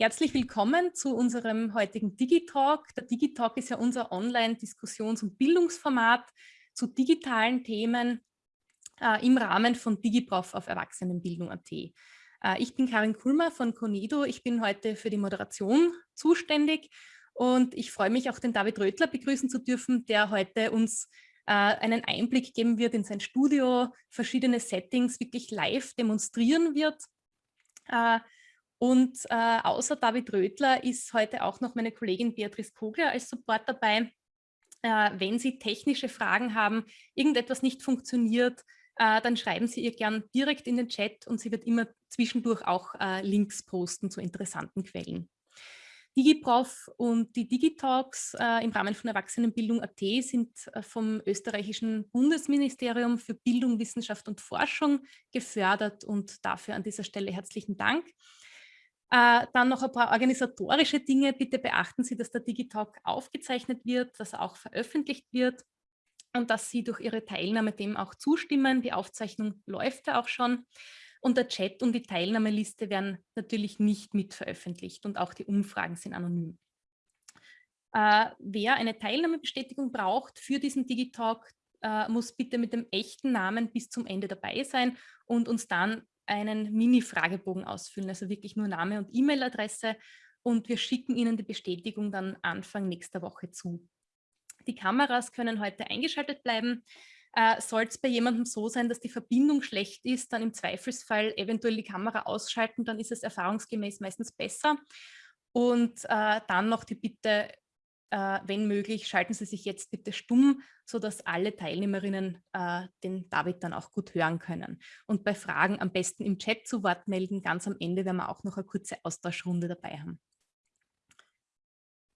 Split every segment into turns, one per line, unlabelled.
Herzlich willkommen zu unserem heutigen Digitalk. Der Digitalk ist ja unser Online-Diskussions- und Bildungsformat zu digitalen Themen äh, im Rahmen von DigiProf auf Erwachsenenbildung.at. Äh, ich bin Karin Kulmer von Conido. Ich bin heute für die Moderation zuständig und ich freue mich auch den David Rötler begrüßen zu dürfen, der heute uns äh, einen Einblick geben wird in sein Studio, verschiedene Settings wirklich live demonstrieren wird. Und äh, außer David Rötler ist heute auch noch meine Kollegin Beatrice Kogler als Support dabei. Äh, wenn Sie technische Fragen haben, irgendetwas nicht funktioniert, äh, dann schreiben Sie ihr gern direkt in den Chat und sie wird immer zwischendurch auch äh, Links posten zu interessanten Quellen. DigiProf und die Digitalks äh, im Rahmen von Erwachsenenbildung.at sind äh, vom österreichischen Bundesministerium für Bildung, Wissenschaft und Forschung gefördert und dafür an dieser Stelle herzlichen Dank. Äh, dann noch ein paar organisatorische Dinge. Bitte beachten Sie, dass der Digitalk aufgezeichnet wird, dass er auch veröffentlicht wird und dass Sie durch Ihre Teilnahme dem auch zustimmen. Die Aufzeichnung läuft ja auch schon. Und der Chat und die Teilnahmeliste werden natürlich nicht mit veröffentlicht und auch die Umfragen sind anonym. Äh, wer eine Teilnahmebestätigung braucht für diesen Digitalk, äh, muss bitte mit dem echten Namen bis zum Ende dabei sein und uns dann einen Mini-Fragebogen ausfüllen, also wirklich nur Name und E-Mail-Adresse und wir schicken Ihnen die Bestätigung dann Anfang nächster Woche zu. Die Kameras können heute eingeschaltet bleiben. Äh, Soll es bei jemandem so sein, dass die Verbindung schlecht ist, dann im Zweifelsfall eventuell die Kamera ausschalten, dann ist es erfahrungsgemäß meistens besser. Und äh, dann noch die Bitte, äh, wenn möglich, schalten Sie sich jetzt bitte stumm, sodass alle Teilnehmerinnen äh, den David dann auch gut hören können. Und bei Fragen am besten im Chat zu Wort melden. Ganz am Ende werden wir auch noch eine kurze Austauschrunde dabei haben.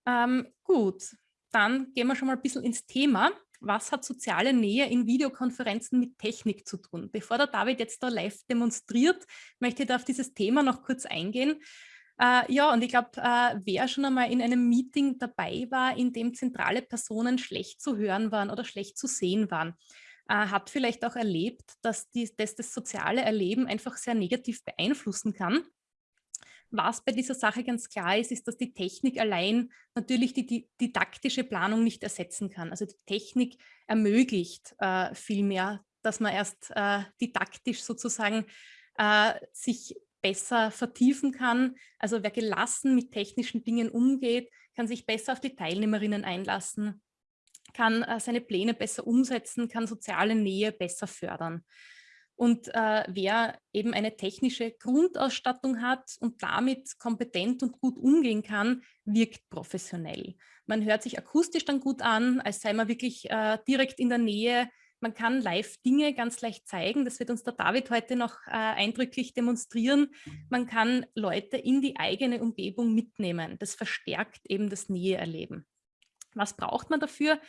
Ähm, gut, dann gehen wir schon mal ein bisschen ins Thema. Was hat soziale Nähe in Videokonferenzen mit Technik zu tun? Bevor der David jetzt da live demonstriert, möchte ich da auf dieses Thema noch kurz eingehen. Äh, ja, und ich glaube, äh, wer schon einmal in einem Meeting dabei war, in dem zentrale Personen schlecht zu hören waren oder schlecht zu sehen waren, äh, hat vielleicht auch erlebt, dass, die, dass das soziale Erleben einfach sehr negativ beeinflussen kann. Was bei dieser Sache ganz klar ist, ist, dass die Technik allein natürlich die, die didaktische Planung nicht ersetzen kann. Also die Technik ermöglicht äh, vielmehr, dass man erst äh, didaktisch sozusagen äh, sich besser vertiefen kann. Also wer gelassen mit technischen Dingen umgeht, kann sich besser auf die Teilnehmerinnen einlassen, kann äh, seine Pläne besser umsetzen, kann soziale Nähe besser fördern. Und äh, wer eben eine technische Grundausstattung hat und damit kompetent und gut umgehen kann, wirkt professionell. Man hört sich akustisch dann gut an, als sei man wirklich äh, direkt in der Nähe man kann live Dinge ganz leicht zeigen. Das wird uns der David heute noch äh, eindrücklich demonstrieren. Man kann Leute in die eigene Umgebung mitnehmen. Das verstärkt eben das Näheerleben. Was braucht man dafür?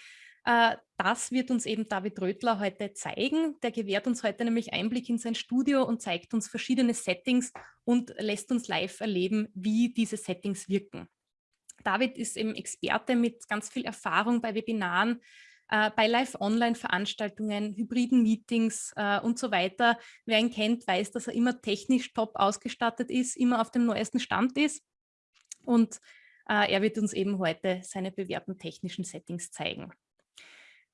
Äh, das wird uns eben David Rötler heute zeigen. Der gewährt uns heute nämlich Einblick in sein Studio und zeigt uns verschiedene Settings und lässt uns live erleben, wie diese Settings wirken. David ist eben Experte mit ganz viel Erfahrung bei Webinaren, äh, bei Live-Online-Veranstaltungen, hybriden Meetings äh, und so weiter. Wer ihn kennt, weiß, dass er immer technisch top ausgestattet ist, immer auf dem neuesten Stand ist. Und äh, er wird uns eben heute seine bewährten technischen Settings zeigen.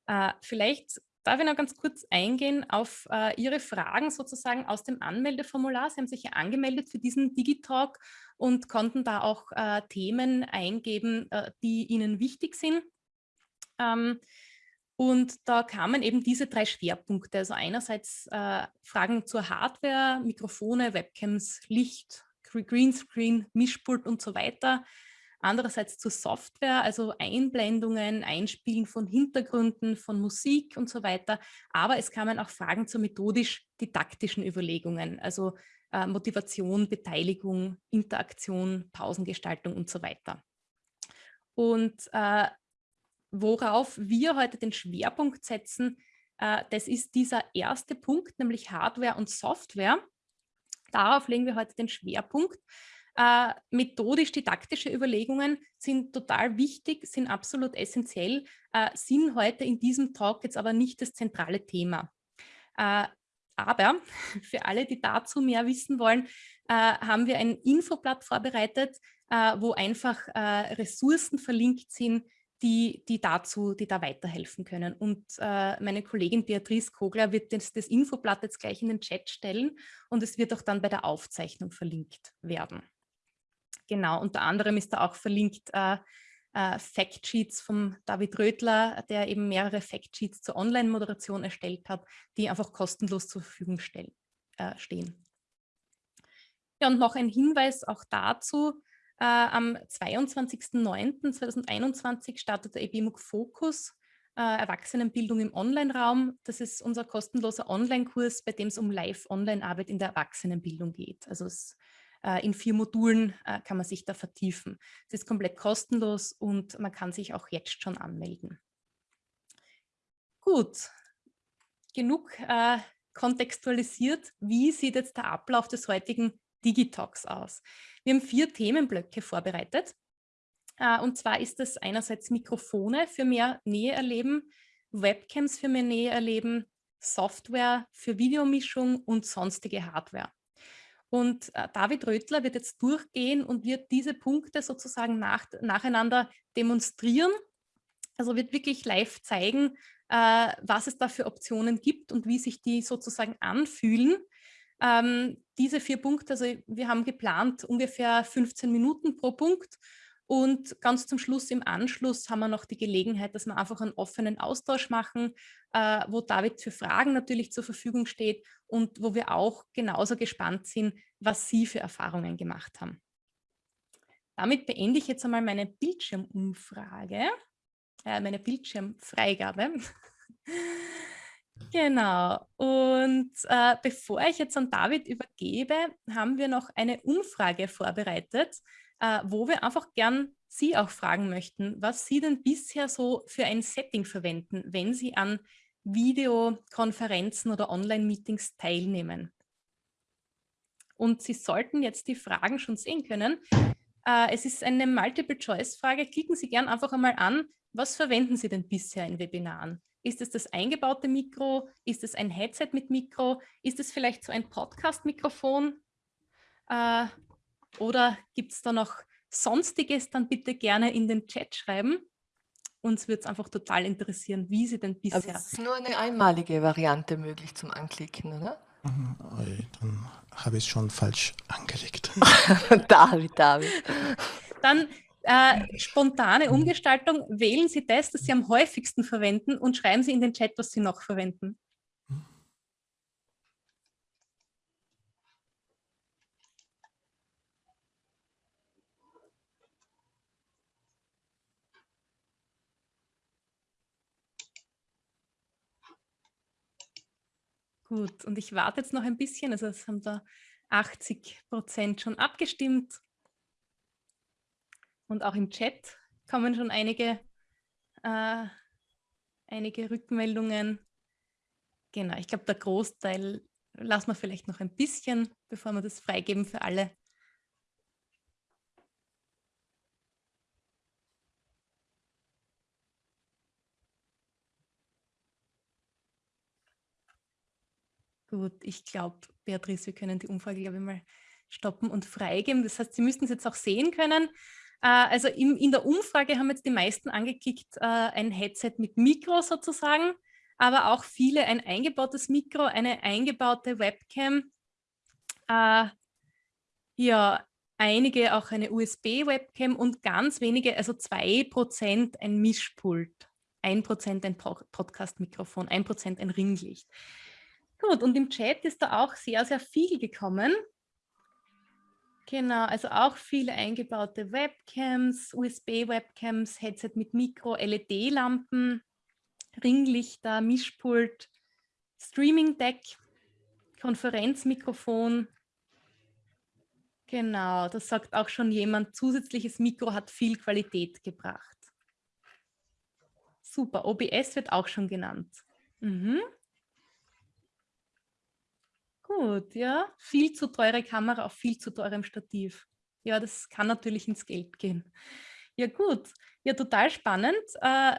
Äh, vielleicht darf ich noch ganz kurz eingehen auf äh, Ihre Fragen sozusagen aus dem Anmeldeformular. Sie haben sich ja angemeldet für diesen Digitalk und konnten da auch äh, Themen eingeben, äh, die Ihnen wichtig sind. Ähm, und da kamen eben diese drei Schwerpunkte. Also einerseits äh, Fragen zur Hardware, Mikrofone, Webcams, Licht, Greenscreen, Mischpult und so weiter. Andererseits zur Software, also Einblendungen, Einspielen von Hintergründen, von Musik und so weiter. Aber es kamen auch Fragen zu methodisch-didaktischen Überlegungen, also äh, Motivation, Beteiligung, Interaktion, Pausengestaltung und so weiter. Und äh, worauf wir heute den Schwerpunkt setzen, äh, das ist dieser erste Punkt, nämlich Hardware und Software. Darauf legen wir heute den Schwerpunkt. Äh, Methodisch-didaktische Überlegungen sind total wichtig, sind absolut essentiell, äh, sind heute in diesem Talk jetzt aber nicht das zentrale Thema. Aber für alle, die dazu mehr wissen wollen, haben wir ein Infoblatt vorbereitet, wo einfach Ressourcen verlinkt sind, die, die, dazu, die da weiterhelfen können. Und äh, meine Kollegin Beatrice Kogler wird das, das Infoblatt jetzt gleich in den Chat stellen und es wird auch dann bei der Aufzeichnung verlinkt werden. Genau, unter anderem ist da auch verlinkt äh, äh, Factsheets vom David Rödler, der eben mehrere Factsheets zur Online-Moderation erstellt hat, die einfach kostenlos zur Verfügung stellen, äh, stehen. Ja, und noch ein Hinweis auch dazu, äh, am 22.09.2021 startet der EBMUG Fokus, äh, Erwachsenenbildung im Online-Raum. Das ist unser kostenloser Online-Kurs, bei dem es um Live-Online-Arbeit in der Erwachsenenbildung geht. Also es, äh, in vier Modulen äh, kann man sich da vertiefen. Es ist komplett kostenlos und man kann sich auch jetzt schon anmelden. Gut, genug äh, kontextualisiert. Wie sieht jetzt der Ablauf des heutigen Digitalks aus? Wir haben vier Themenblöcke vorbereitet. Äh, und zwar ist es einerseits Mikrofone für mehr Nähe erleben, Webcams für mehr Nähe erleben, Software für Videomischung und sonstige Hardware. Und äh, David Rötler wird jetzt durchgehen und wird diese Punkte sozusagen nach, nacheinander demonstrieren. Also wird wirklich live zeigen, äh, was es da für Optionen gibt und wie sich die sozusagen anfühlen. Ähm, diese vier Punkte, also wir haben geplant ungefähr 15 Minuten pro Punkt und ganz zum Schluss im Anschluss haben wir noch die Gelegenheit, dass wir einfach einen offenen Austausch machen, äh, wo David für Fragen natürlich zur Verfügung steht und wo wir auch genauso gespannt sind, was Sie für Erfahrungen gemacht haben. Damit beende ich jetzt einmal meine Bildschirmumfrage, äh, meine Bildschirmfreigabe. Genau. Und äh, bevor ich jetzt an David übergebe, haben wir noch eine Umfrage vorbereitet, äh, wo wir einfach gern Sie auch fragen möchten, was Sie denn bisher so für ein Setting verwenden, wenn Sie an Videokonferenzen oder Online-Meetings teilnehmen. Und Sie sollten jetzt die Fragen schon sehen können. Äh, es ist eine Multiple-Choice-Frage. Klicken Sie gern einfach einmal an, was verwenden Sie denn bisher in Webinaren? Ist es das eingebaute Mikro? Ist es ein Headset mit Mikro? Ist es vielleicht so ein Podcast-Mikrofon? Äh, oder gibt es da noch Sonstiges? Dann bitte gerne in den Chat schreiben. Uns würde es einfach total interessieren, wie Sie denn bisher... Aber
es ist nur eine einmalige Variante möglich zum Anklicken, oder?
Mhm, dann habe ich es schon falsch angelegt.
David, David.
Dann äh, spontane mhm. Umgestaltung, wählen Sie das, das Sie am häufigsten verwenden und schreiben Sie in den Chat, was Sie noch verwenden. Gut, und ich warte jetzt noch ein bisschen, also es haben da 80 Prozent schon abgestimmt. Und auch im Chat kommen schon einige, äh, einige Rückmeldungen. Genau, ich glaube, der Großteil lassen wir vielleicht noch ein bisschen, bevor wir das freigeben für alle. Gut, ich glaube, Beatrice, wir können die Umfrage, glaube ich, mal stoppen und freigeben. Das heißt, Sie müssten es jetzt auch sehen können. Äh, also in, in der Umfrage haben jetzt die meisten angeklickt, äh, ein Headset mit Mikro sozusagen, aber auch viele ein eingebautes Mikro, eine eingebaute Webcam, äh, ja, einige auch eine USB-Webcam und ganz wenige, also 2% ein Mischpult, 1% ein Podcast-Mikrofon, 1% ein Ringlicht. Gut, und im Chat ist da auch sehr, sehr viel gekommen. Genau, also auch viele eingebaute Webcams, USB-Webcams, Headset mit Mikro, LED-Lampen, Ringlichter, Mischpult, Streaming-Deck, Konferenzmikrofon. Genau, das sagt auch schon jemand, zusätzliches Mikro hat viel Qualität gebracht. Super, OBS wird auch schon genannt. Mhm. Gut, ja. Viel zu teure Kamera auf viel zu teurem Stativ. Ja, das kann natürlich ins Geld gehen. Ja gut, ja total spannend. Äh,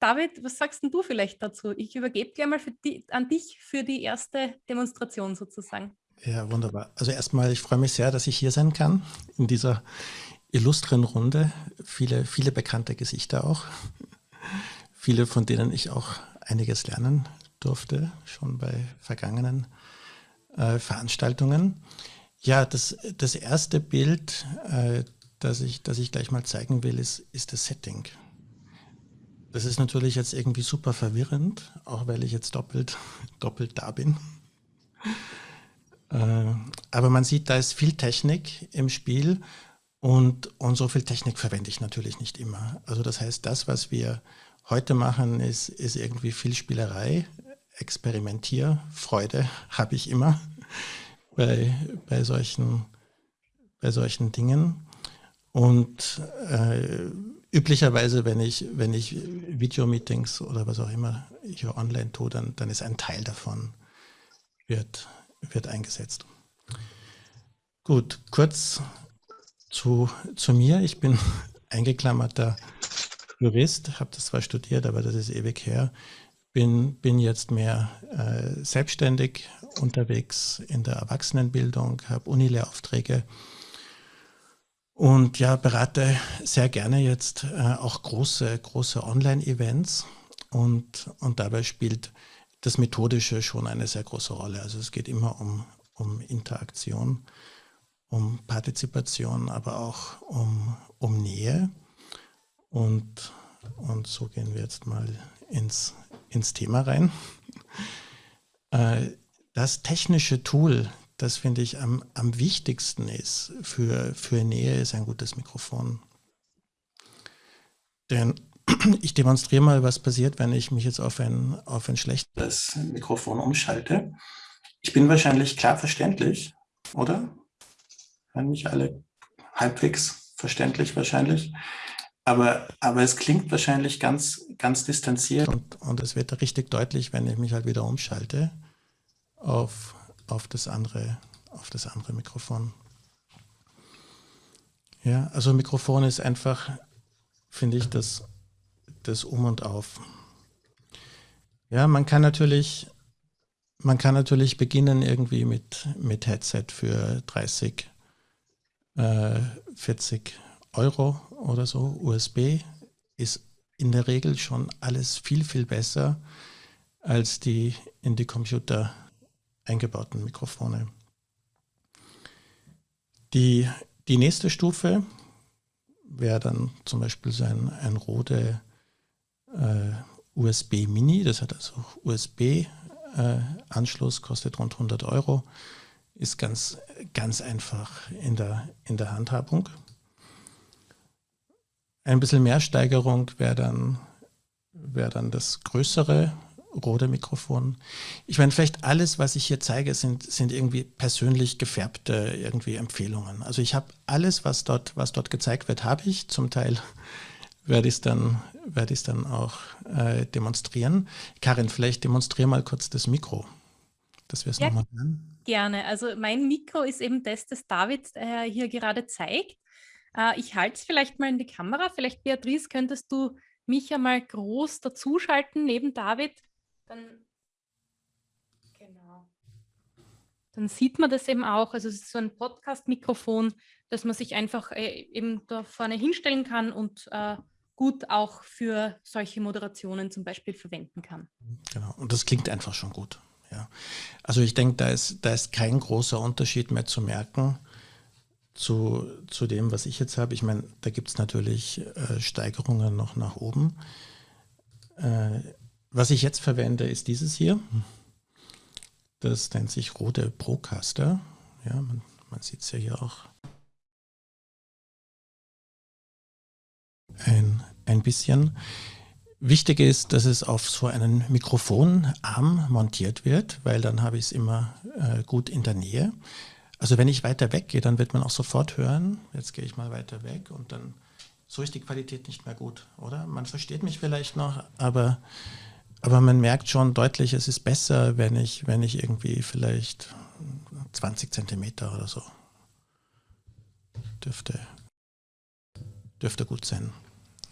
David, was sagst du vielleicht dazu? Ich übergebe gleich mal die, an dich für die erste Demonstration sozusagen.
Ja, wunderbar. Also erstmal, ich freue mich sehr, dass ich hier sein kann in dieser illustren Runde. Viele, viele bekannte Gesichter auch. viele, von denen ich auch einiges lernen durfte, schon bei vergangenen äh, Veranstaltungen. Ja, das, das erste Bild, äh, das, ich, das ich gleich mal zeigen will, ist, ist das Setting. Das ist natürlich jetzt irgendwie super verwirrend, auch weil ich jetzt doppelt, doppelt da bin. Äh, aber man sieht, da ist viel Technik im Spiel und, und so viel Technik verwende ich natürlich nicht immer. Also das heißt, das, was wir heute machen, ist, ist irgendwie viel Spielerei, Experimentierfreude habe ich immer bei, bei, solchen, bei solchen Dingen. Und äh, üblicherweise, wenn ich, wenn ich Videomeetings oder was auch immer hier online tue, dann, dann ist ein Teil davon wird, wird eingesetzt. Gut, kurz zu, zu mir. Ich bin eingeklammerter Jurist, habe das zwar studiert, aber das ist ewig her. Bin, bin jetzt mehr äh, selbstständig unterwegs in der Erwachsenenbildung, habe Unilehrauftrag und ja, berate sehr gerne jetzt äh, auch große, große Online-Events und, und dabei spielt das Methodische schon eine sehr große Rolle. Also es geht immer um, um Interaktion, um Partizipation, aber auch um, um Nähe. Und, und so gehen wir jetzt mal ins, ins Thema rein. Äh, das technische Tool, das finde ich am, am wichtigsten ist für, für Nähe, ist ein gutes Mikrofon. Denn ich demonstriere mal, was passiert, wenn ich mich jetzt auf ein, auf ein schlechtes Mikrofon umschalte. Ich bin wahrscheinlich klar verständlich, oder? Hören mich alle halbwegs verständlich wahrscheinlich. Aber, aber es klingt wahrscheinlich ganz, ganz distanziert. Und, und es wird richtig deutlich, wenn ich mich halt wieder umschalte auf auf das andere, auf das andere Mikrofon. Ja, also Mikrofon ist einfach, finde ich, das, das Um und Auf. Ja, man kann natürlich, man kann natürlich beginnen irgendwie mit, mit Headset für 30, äh, 40 Euro oder so. USB ist in der Regel schon alles viel, viel besser als die in die Computer eingebauten Mikrofone. Die, die nächste Stufe wäre dann zum Beispiel so ein, ein Rode äh, USB Mini, das hat also USB-Anschluss, äh, kostet rund 100 Euro, ist ganz, ganz einfach in der, in der Handhabung. Ein bisschen mehr Steigerung wäre dann, wär dann das größere Rode-Mikrofon. Ich meine, vielleicht alles, was ich hier zeige, sind, sind irgendwie persönlich gefärbte irgendwie Empfehlungen. Also ich habe alles, was dort, was dort gezeigt wird, habe ich. Zum Teil werde ich es dann, werde ich dann auch äh, demonstrieren. Karin, vielleicht demonstriere mal kurz das Mikro, dass wir es
ja,
nochmal
hören. Gerne. Also mein Mikro ist eben das, das David äh, hier gerade zeigt. Äh, ich halte es vielleicht mal in die Kamera. Vielleicht, Beatrice, könntest du mich einmal groß dazuschalten neben David dann, genau. Dann sieht man das eben auch. Also es ist so ein Podcast-Mikrofon, dass man sich einfach äh, eben da vorne hinstellen kann und äh, gut auch für solche Moderationen zum Beispiel verwenden kann.
Genau, und das klingt einfach schon gut. Ja. Also ich denke, da ist, da ist kein großer Unterschied mehr zu merken zu, zu dem, was ich jetzt habe. Ich meine, da gibt es natürlich äh, Steigerungen noch nach oben. Äh, was ich jetzt verwende, ist dieses hier. Das nennt sich rote Procaster. Ja, man, man sieht es ja hier auch ein, ein bisschen. Wichtig ist, dass es auf so einen Mikrofonarm montiert wird, weil dann habe ich es immer äh, gut in der Nähe. Also wenn ich weiter weg gehe, dann wird man auch sofort hören. Jetzt gehe ich mal weiter weg und dann so ist die Qualität nicht mehr gut, oder? Man versteht mich vielleicht noch, aber aber man merkt schon deutlich, es ist besser, wenn ich, wenn ich irgendwie vielleicht 20 Zentimeter oder so dürfte, dürfte gut sein.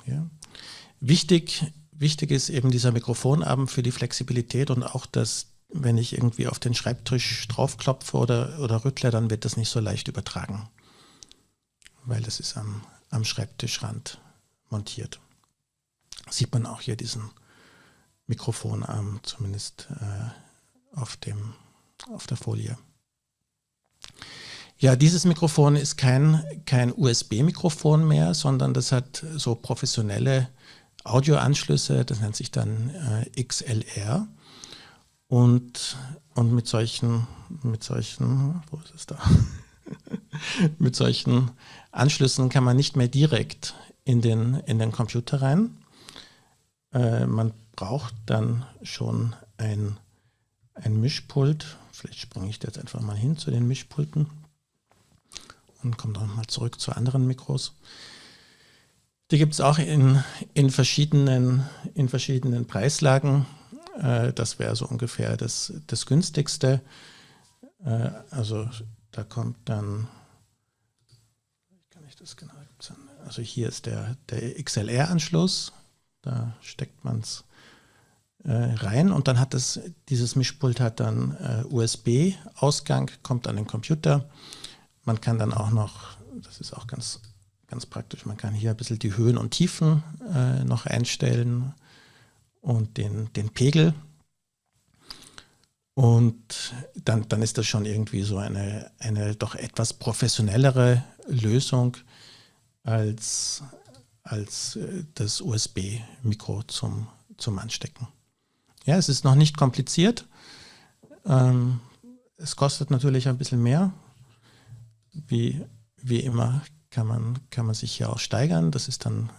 Ja. Wichtig, wichtig ist eben dieser Mikrofonarm für die Flexibilität und auch, dass wenn ich irgendwie auf den Schreibtisch draufklopfe oder, oder rüttle, dann wird das nicht so leicht übertragen. weil es ist am, am Schreibtischrand montiert. Sieht man auch hier diesen Mikrofonarm zumindest äh, auf, dem, auf der Folie. Ja, dieses Mikrofon ist kein, kein USB-Mikrofon mehr, sondern das hat so professionelle Audioanschlüsse, das nennt sich dann äh, XLR. Und, und mit solchen, mit solchen, wo ist es da? mit solchen Anschlüssen kann man nicht mehr direkt in den, in den Computer rein. Äh, man braucht dann schon ein, ein Mischpult. Vielleicht springe ich jetzt einfach mal hin zu den Mischpulten und komme dann mal zurück zu anderen Mikros. Die gibt es auch in, in, verschiedenen, in verschiedenen Preislagen. Äh, das wäre so ungefähr das, das günstigste. Äh, also da kommt dann, kann ich das genau also hier ist der, der XLR-Anschluss, da steckt man es äh, rein und dann hat es, dieses Mischpult hat dann USB-Ausgang, kommt an den Computer. Man kann dann auch noch, das ist auch ganz, ganz praktisch, man kann hier ein bisschen die Höhen und Tiefen noch einstellen und den, den Pegel. Und dann, dann ist das schon irgendwie so eine, eine doch etwas professionellere Lösung als, als äh, das USB-Mikro zum, zum Anstecken. Ja, es ist noch nicht kompliziert. Ähm, es kostet natürlich ein bisschen mehr. Wie, wie immer kann man, kann man sich hier auch steigern. Das ist dann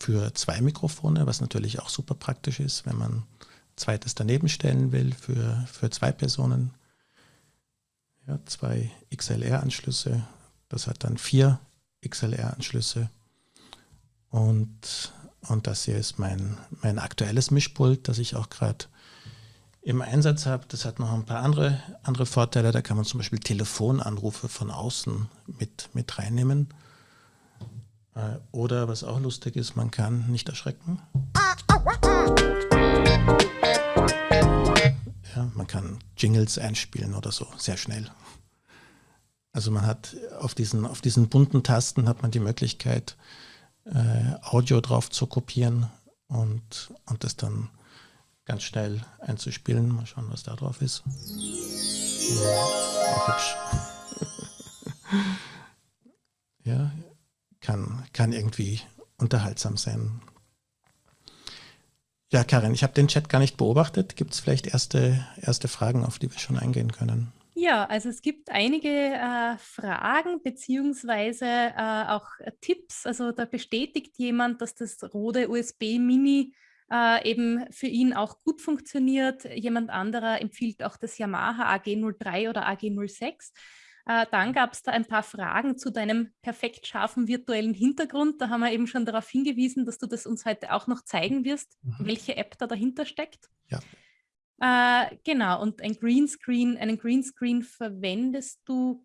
für zwei Mikrofone, was natürlich auch super praktisch ist, wenn man zweites daneben stellen will für, für zwei Personen. Ja, zwei XLR-Anschlüsse. Das hat dann vier XLR-Anschlüsse. Und, und das hier ist mein, mein aktuelles Mischpult, das ich auch gerade im Einsatz habe. Das hat noch ein paar andere, andere Vorteile. Da kann man zum Beispiel Telefonanrufe von außen mit, mit reinnehmen. Äh, oder was auch lustig ist, man kann nicht erschrecken. Ja, man kann Jingles einspielen oder so, sehr schnell. Also man hat auf diesen, auf diesen bunten Tasten hat man die Möglichkeit, äh, Audio drauf zu kopieren und, und das dann ganz schnell einzuspielen. Mal schauen, was da drauf ist. Ja, hübsch. ja, kann, kann irgendwie unterhaltsam sein. Ja, Karin, ich habe den Chat gar nicht beobachtet. Gibt es vielleicht erste, erste Fragen, auf die wir schon eingehen können?
Ja, also es gibt einige äh, Fragen beziehungsweise äh, auch Tipps. Also da bestätigt jemand, dass das Rode USB Mini äh, eben für ihn auch gut funktioniert. Jemand anderer empfiehlt auch das Yamaha AG03 oder AG06. Äh, dann gab es da ein paar Fragen zu deinem perfekt scharfen virtuellen Hintergrund. Da haben wir eben schon darauf hingewiesen, dass du das uns heute auch noch zeigen wirst, mhm. welche App da dahinter steckt.
Ja.
Äh, genau, und ein Greenscreen, einen Greenscreen verwendest du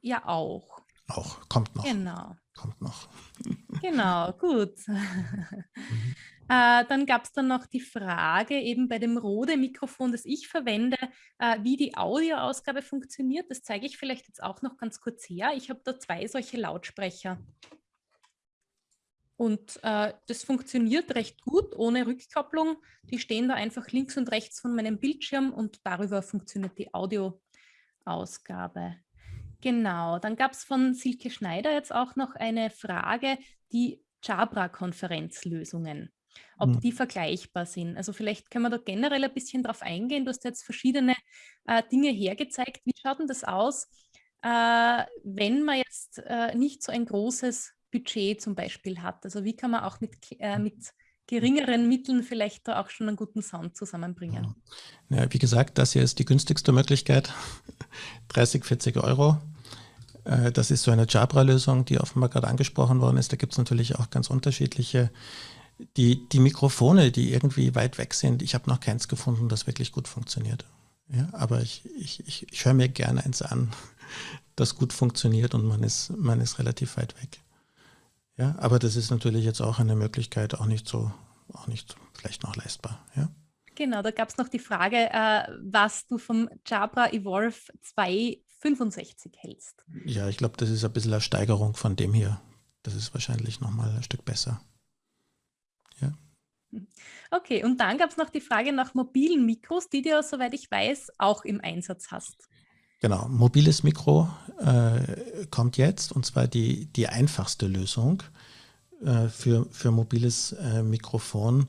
ja auch.
Auch, kommt noch.
Genau.
Kommt noch.
Genau, gut. Mhm. Äh, dann gab es dann noch die Frage eben bei dem Rode-Mikrofon, das ich verwende, äh, wie die Audioausgabe funktioniert. Das zeige ich vielleicht jetzt auch noch ganz kurz her. Ich habe da zwei solche Lautsprecher. Und äh, das funktioniert recht gut, ohne Rückkopplung. Die stehen da einfach links und rechts von meinem Bildschirm und darüber funktioniert die Audioausgabe. Genau, dann gab es von Silke Schneider jetzt auch noch eine Frage, die Jabra-Konferenzlösungen ob mhm. die vergleichbar sind. Also vielleicht können wir da generell ein bisschen drauf eingehen. Du hast jetzt verschiedene äh, Dinge hergezeigt. Wie schaut denn das aus, äh, wenn man jetzt äh, nicht so ein großes Budget zum Beispiel hat? Also wie kann man auch mit, äh, mit geringeren Mitteln vielleicht da auch schon einen guten Sound zusammenbringen?
Ja, wie gesagt, das hier ist die günstigste Möglichkeit. 30, 40 Euro. Äh, das ist so eine Jabra-Lösung, die offenbar gerade angesprochen worden ist. Da gibt es natürlich auch ganz unterschiedliche die, die Mikrofone, die irgendwie weit weg sind, ich habe noch keins gefunden, das wirklich gut funktioniert. Ja, aber ich, ich, ich, ich höre mir gerne eins an, das gut funktioniert und man ist, man ist relativ weit weg. Ja, aber das ist natürlich jetzt auch eine Möglichkeit, auch nicht so, auch nicht vielleicht noch leistbar. Ja.
Genau, da gab es noch die Frage, äh, was du vom Jabra Evolve 265 hältst.
Ja, ich glaube, das ist ein bisschen eine Steigerung von dem hier. das ist wahrscheinlich nochmal ein Stück besser. Ja.
Okay, und dann gab es noch die Frage nach mobilen Mikros, die du, soweit ich weiß, auch im Einsatz hast.
Genau, mobiles Mikro äh, kommt jetzt und zwar die, die einfachste Lösung äh, für, für mobiles äh, Mikrofon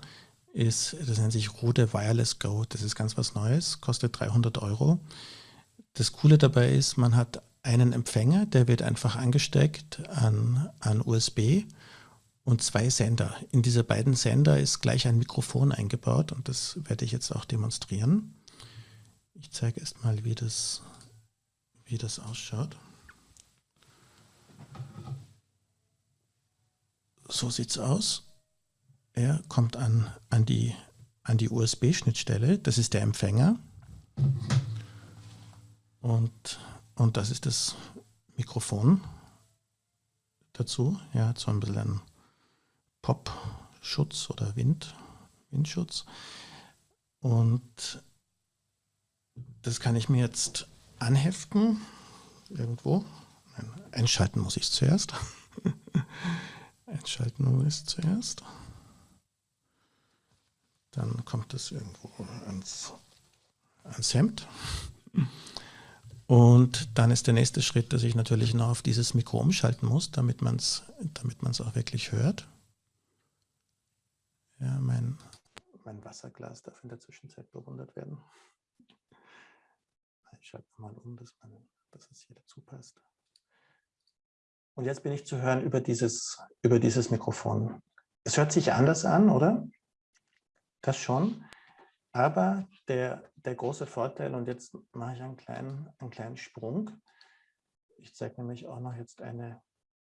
ist, das nennt sich Rode Wireless Go. Das ist ganz was Neues, kostet 300 Euro. Das Coole dabei ist, man hat einen Empfänger, der wird einfach angesteckt an, an USB und zwei Sender. In diese beiden Sender ist gleich ein Mikrofon eingebaut und das werde ich jetzt auch demonstrieren. Ich zeige erst mal, wie das, wie das ausschaut. So sieht es aus. Er kommt an, an die, an die USB-Schnittstelle. Das ist der Empfänger. Und, und das ist das Mikrofon dazu. Ja, so ein bisschen Pop-Schutz oder Wind, Windschutz. Und das kann ich mir jetzt anheften. Irgendwo. einschalten muss ich zuerst. einschalten muss ich zuerst. Dann kommt es irgendwo ans, ans Hemd. Und dann ist der nächste Schritt, dass ich natürlich noch auf dieses Mikro umschalten muss, damit man es damit auch wirklich hört. Ja, mein, mein Wasserglas darf in der Zwischenzeit bewundert werden. Ich schalte mal um, dass, man, dass es hier dazu passt. Und jetzt bin ich zu hören über dieses, über dieses Mikrofon. Es hört sich anders an, oder? Das schon. Aber der, der große Vorteil, und jetzt mache ich einen kleinen, einen kleinen Sprung. Ich zeige nämlich auch noch jetzt eine,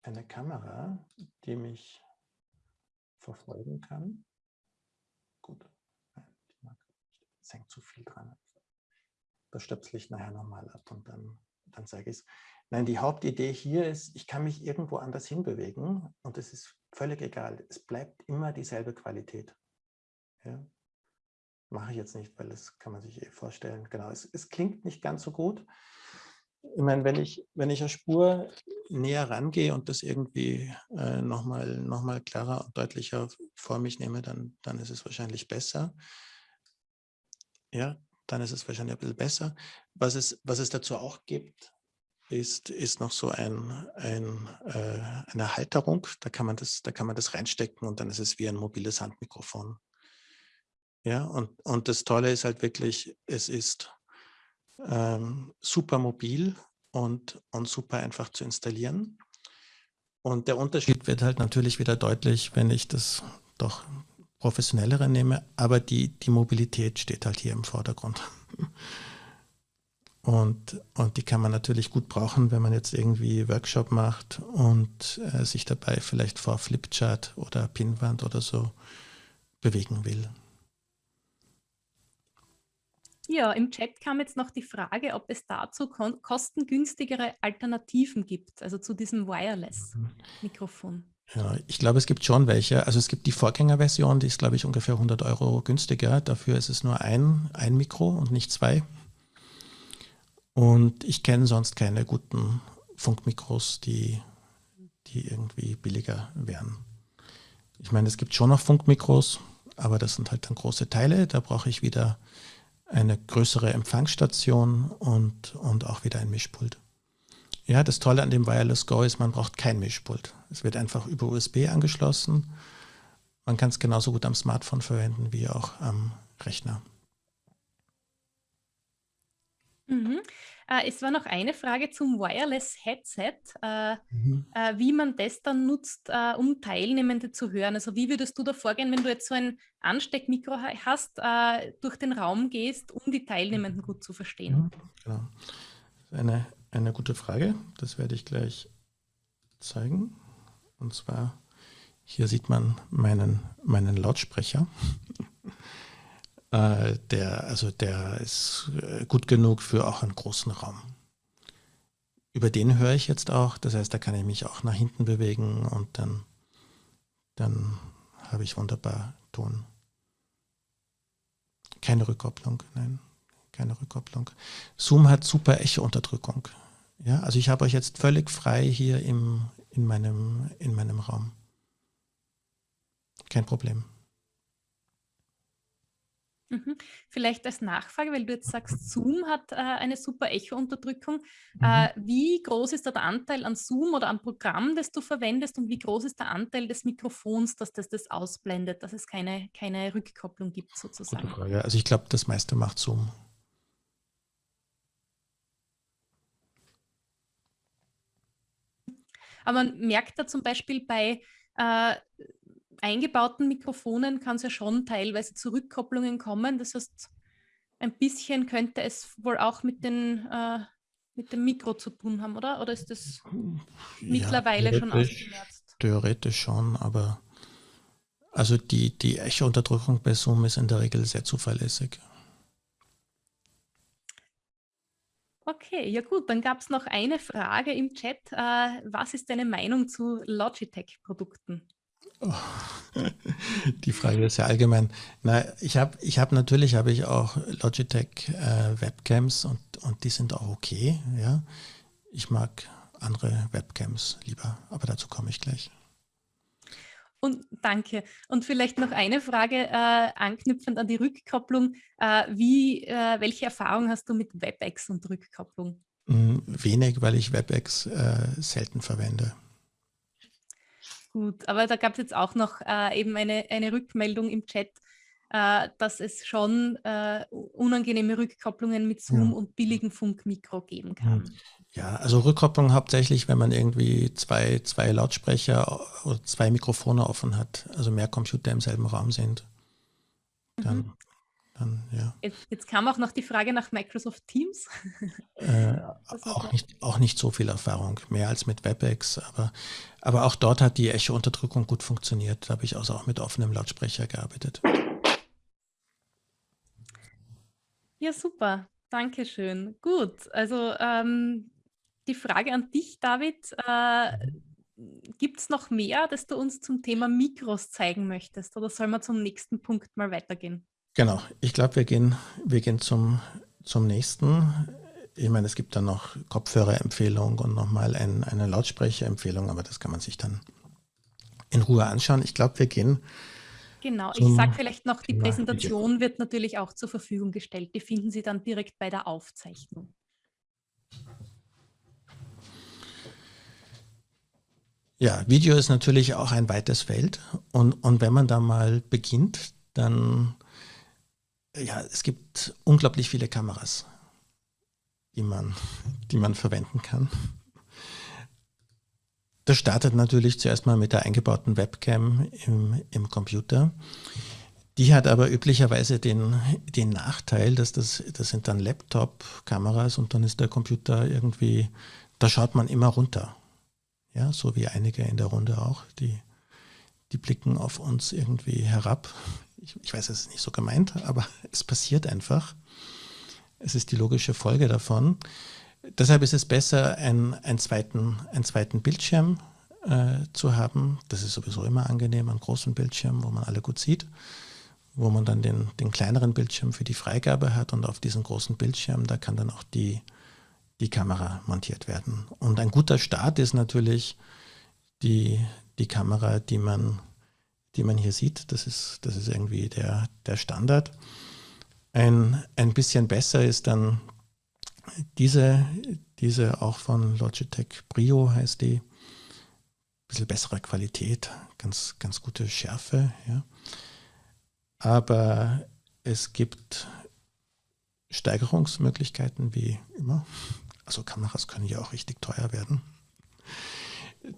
eine Kamera, die mich verfolgen kann. Gut, es hängt zu viel dran. Das stöpsel ich nachher nochmal ab und dann, dann zeige ich es. Nein, die Hauptidee hier ist, ich kann mich irgendwo anders hinbewegen und es ist völlig egal. Es bleibt immer dieselbe Qualität. Ja? Mache ich jetzt nicht, weil das kann man sich eh vorstellen. Genau, es, es klingt nicht ganz so gut. Ich meine, wenn ich, wenn ich eine Spur näher rangehe und das irgendwie äh, nochmal noch mal klarer und deutlicher vor mich nehme, dann, dann ist es wahrscheinlich besser. Ja, dann ist es wahrscheinlich ein bisschen besser. Was es, was es dazu auch gibt, ist, ist noch so ein, ein, äh, eine Halterung. Da kann, man das, da kann man das reinstecken und dann ist es wie ein mobiles Handmikrofon. Ja, und, und das Tolle ist halt wirklich, es ist ähm, super mobil und, und super einfach zu installieren. Und der Unterschied wird halt natürlich wieder deutlich, wenn ich das doch professionellere nehme, aber die, die Mobilität steht halt hier im Vordergrund. Und, und die kann man natürlich gut brauchen, wenn man jetzt irgendwie Workshop macht und äh, sich dabei vielleicht vor Flipchart oder Pinwand oder so bewegen will.
Ja, im Chat kam jetzt noch die Frage, ob es dazu kostengünstigere Alternativen gibt, also zu diesem Wireless-Mikrofon.
Ja, ich glaube, es gibt schon welche. Also es gibt die Vorgängerversion, die ist, glaube ich, ungefähr 100 Euro günstiger. Dafür ist es nur ein, ein Mikro und nicht zwei. Und ich kenne sonst keine guten Funkmikros, die, die irgendwie billiger wären. Ich meine, es gibt schon noch Funkmikros, aber das sind halt dann große Teile. Da brauche ich wieder eine größere Empfangsstation und, und auch wieder ein Mischpult. Ja, das Tolle an dem Wireless Go ist, man braucht kein Mischpult. Es wird einfach über USB angeschlossen. Man kann es genauso gut am Smartphone verwenden wie auch am Rechner.
Mhm. Äh, es war noch eine Frage zum Wireless-Headset, äh, mhm. äh, wie man das dann nutzt, äh, um Teilnehmende zu hören. Also wie würdest du da vorgehen, wenn du jetzt so ein Ansteckmikro hast, äh, durch den Raum gehst, um die Teilnehmenden gut zu verstehen? Mhm.
Genau. Eine, eine gute Frage, das werde ich gleich zeigen. Und zwar, hier sieht man meinen, meinen Lautsprecher. Äh, der, also der ist äh, gut genug für auch einen großen Raum. Über den höre ich jetzt auch, das heißt, da kann ich mich auch nach hinten bewegen und dann, dann habe ich wunderbar Ton. Keine Rückkopplung, nein, keine Rückkopplung. Zoom hat super Echo-Unterdrückung. Ja, also ich habe euch jetzt völlig frei hier im, in meinem, in meinem Raum. Kein Problem.
Mhm. Vielleicht als Nachfrage, weil du jetzt sagst, Zoom hat äh, eine super Echo-Unterdrückung.
Mhm.
Äh, wie groß ist da der Anteil an Zoom oder am Programm, das du verwendest und wie groß ist der Anteil des Mikrofons, dass das das ausblendet, dass es keine, keine Rückkopplung gibt sozusagen?
Gute Frage. Also ich glaube, das meiste macht Zoom.
Aber man merkt da zum Beispiel bei äh, eingebauten Mikrofonen kann es ja schon teilweise zu Rückkopplungen kommen. Das heißt, ein bisschen könnte es wohl auch mit, den, äh, mit dem Mikro zu tun haben, oder? Oder ist das mittlerweile schon ausgemerzt?
Theoretisch schon, aber also die, die Echo-Unterdrückung bei Zoom ist in der Regel sehr zuverlässig.
Okay, ja gut, dann gab es noch eine Frage im Chat. Äh, was ist deine Meinung zu Logitech-Produkten?
Die Frage ist ja allgemein. Na, ich habe ich hab natürlich habe ich auch Logitech äh, Webcams und, und die sind auch okay. Ja, ich mag andere Webcams lieber, aber dazu komme ich gleich.
Und danke. Und vielleicht noch eine Frage äh, anknüpfend an die Rückkopplung. Äh, wie, äh, welche Erfahrung hast du mit WebEx und Rückkopplung?
Hm, wenig, weil ich WebEx äh, selten verwende.
Gut, aber da gab es jetzt auch noch äh, eben eine, eine Rückmeldung im Chat, äh, dass es schon äh, unangenehme Rückkopplungen mit Zoom ja. und billigen Funkmikro geben kann.
Ja, also Rückkopplung hauptsächlich, wenn man irgendwie zwei, zwei Lautsprecher oder zwei Mikrofone offen hat, also mehr Computer im selben Raum sind. Dann mhm. Dann, ja.
Jetzt, jetzt, kam auch noch die Frage nach Microsoft Teams.
Äh, auch, nicht, auch nicht so viel Erfahrung, mehr als mit WebEx, aber, aber auch dort hat die Echo-Unterdrückung gut funktioniert. Da habe ich also auch mit offenem Lautsprecher gearbeitet.
Ja, super. Dankeschön. Gut, also ähm, die Frage an dich, David. Äh, Gibt es noch mehr, das du uns zum Thema Mikros zeigen möchtest? Oder soll man zum nächsten Punkt mal weitergehen?
Genau, ich glaube, wir gehen, wir gehen zum, zum nächsten. Ich meine, es gibt dann noch Kopfhörerempfehlung und nochmal ein, eine Lautsprecherempfehlung, aber das kann man sich dann in Ruhe anschauen. Ich glaube, wir gehen.
Genau, ich sage vielleicht noch, die Präsentation wird natürlich auch zur Verfügung gestellt. Die finden Sie dann direkt bei der Aufzeichnung.
Ja, Video ist natürlich auch ein weites Feld und, und wenn man da mal beginnt, dann ja, es gibt unglaublich viele Kameras, die man, die man verwenden kann. Das startet natürlich zuerst mal mit der eingebauten Webcam im, im Computer. Die hat aber üblicherweise den, den Nachteil, dass das, das sind dann Laptop-Kameras und dann ist der Computer irgendwie, da schaut man immer runter. Ja, so wie einige in der Runde auch, die, die blicken auf uns irgendwie herab ich, ich weiß, es ist nicht so gemeint, aber es passiert einfach. Es ist die logische Folge davon. Deshalb ist es besser, einen, einen, zweiten, einen zweiten Bildschirm äh, zu haben. Das ist sowieso immer angenehm, einen großen Bildschirm, wo man alle gut sieht, wo man dann den, den kleineren Bildschirm für die Freigabe hat und auf diesem großen Bildschirm, da kann dann auch die, die Kamera montiert werden. Und ein guter Start ist natürlich die, die Kamera, die man die man hier sieht. Das ist, das ist irgendwie der, der Standard. Ein, ein bisschen besser ist dann diese, diese auch von Logitech Brio heißt die. Ein bisschen bessere Qualität, ganz, ganz gute Schärfe. Ja. Aber es gibt Steigerungsmöglichkeiten wie immer. Also Kameras können ja auch richtig teuer werden.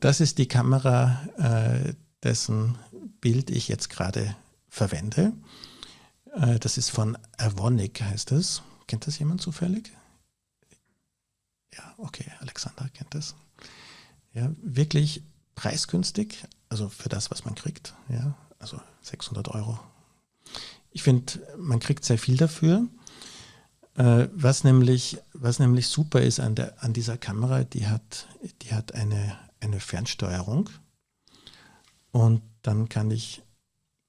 Das ist die Kamera, äh, dessen Bild ich jetzt gerade verwende. Äh, das ist von Avonic, heißt es. Kennt das jemand zufällig? Ja, okay, Alexander kennt das. Ja, wirklich preisgünstig, also für das, was man kriegt. Ja, also 600 Euro. Ich finde, man kriegt sehr viel dafür. Äh, was, nämlich, was nämlich super ist an, der, an dieser Kamera, die hat, die hat eine, eine Fernsteuerung. Und dann kann ich,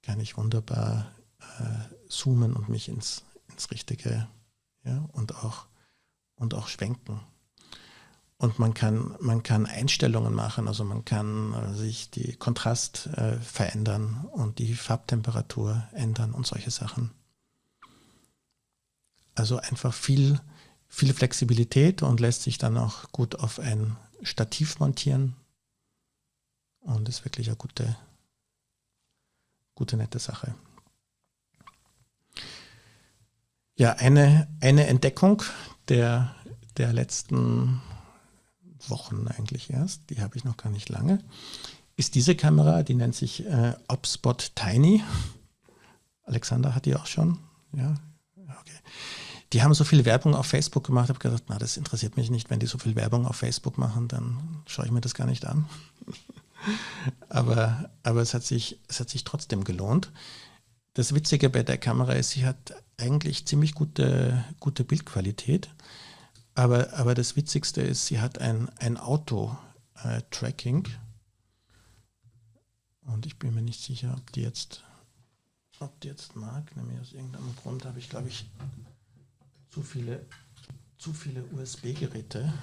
kann ich wunderbar äh, zoomen und mich ins, ins Richtige ja, und, auch, und auch schwenken. und man kann, man kann Einstellungen machen, also man kann äh, sich die Kontrast äh, verändern und die Farbtemperatur ändern und solche Sachen. Also einfach viel, viel Flexibilität und lässt sich dann auch gut auf ein Stativ montieren und ist wirklich eine gute, gute nette Sache. Ja, eine, eine Entdeckung der, der letzten Wochen eigentlich erst, die habe ich noch gar nicht lange, ist diese Kamera, die nennt sich äh, Opspot Tiny. Alexander hat die auch schon. Ja, okay. Die haben so viel Werbung auf Facebook gemacht. Habe gedacht, na, das interessiert mich nicht. Wenn die so viel Werbung auf Facebook machen, dann schaue ich mir das gar nicht an. Aber aber es, hat sich, es hat sich trotzdem gelohnt. Das Witzige bei der Kamera ist, sie hat eigentlich ziemlich gute, gute Bildqualität. Aber, aber das Witzigste ist, sie hat ein, ein Auto-Tracking. Und ich bin mir nicht sicher, ob die jetzt, ob die jetzt mag. Nämlich aus irgendeinem Grund habe ich, glaube ich, zu viele, zu viele USB-Geräte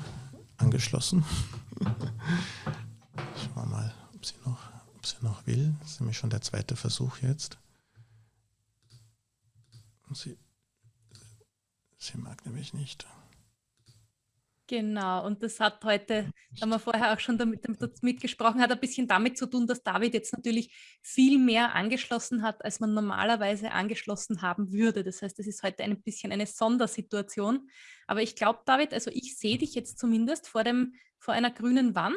angeschlossen. Schauen wir mal, ob sie noch, ob sie noch will. Das ist nämlich schon der zweite Versuch jetzt. Sie, sie mag nämlich nicht.
Genau, und das hat heute, haben wir vorher auch schon damit, damit mitgesprochen, hat ein bisschen damit zu tun, dass David jetzt natürlich viel mehr angeschlossen hat, als man normalerweise angeschlossen haben würde. Das heißt, es ist heute ein bisschen eine Sondersituation. Aber ich glaube, David, also ich sehe dich jetzt zumindest vor, dem, vor einer grünen Wand.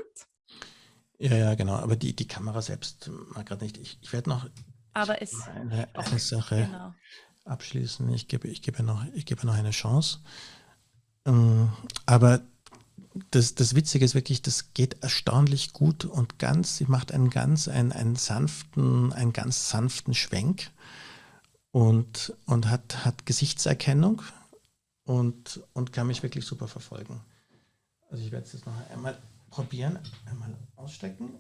Ja, ja, genau. Aber die, die Kamera selbst mag gerade nicht. Ich, ich werde noch
aber es
eine, eine Sache genau. abschließen. Ich gebe, ich, gebe noch, ich gebe noch eine Chance. Ähm, aber das, das Witzige ist wirklich, das geht erstaunlich gut und ganz, sie macht einen ganz, einen, einen sanften, einen ganz sanften Schwenk und, und hat, hat Gesichtserkennung und, und kann mich wirklich super verfolgen. Also ich werde es jetzt noch einmal probieren, einmal ausstecken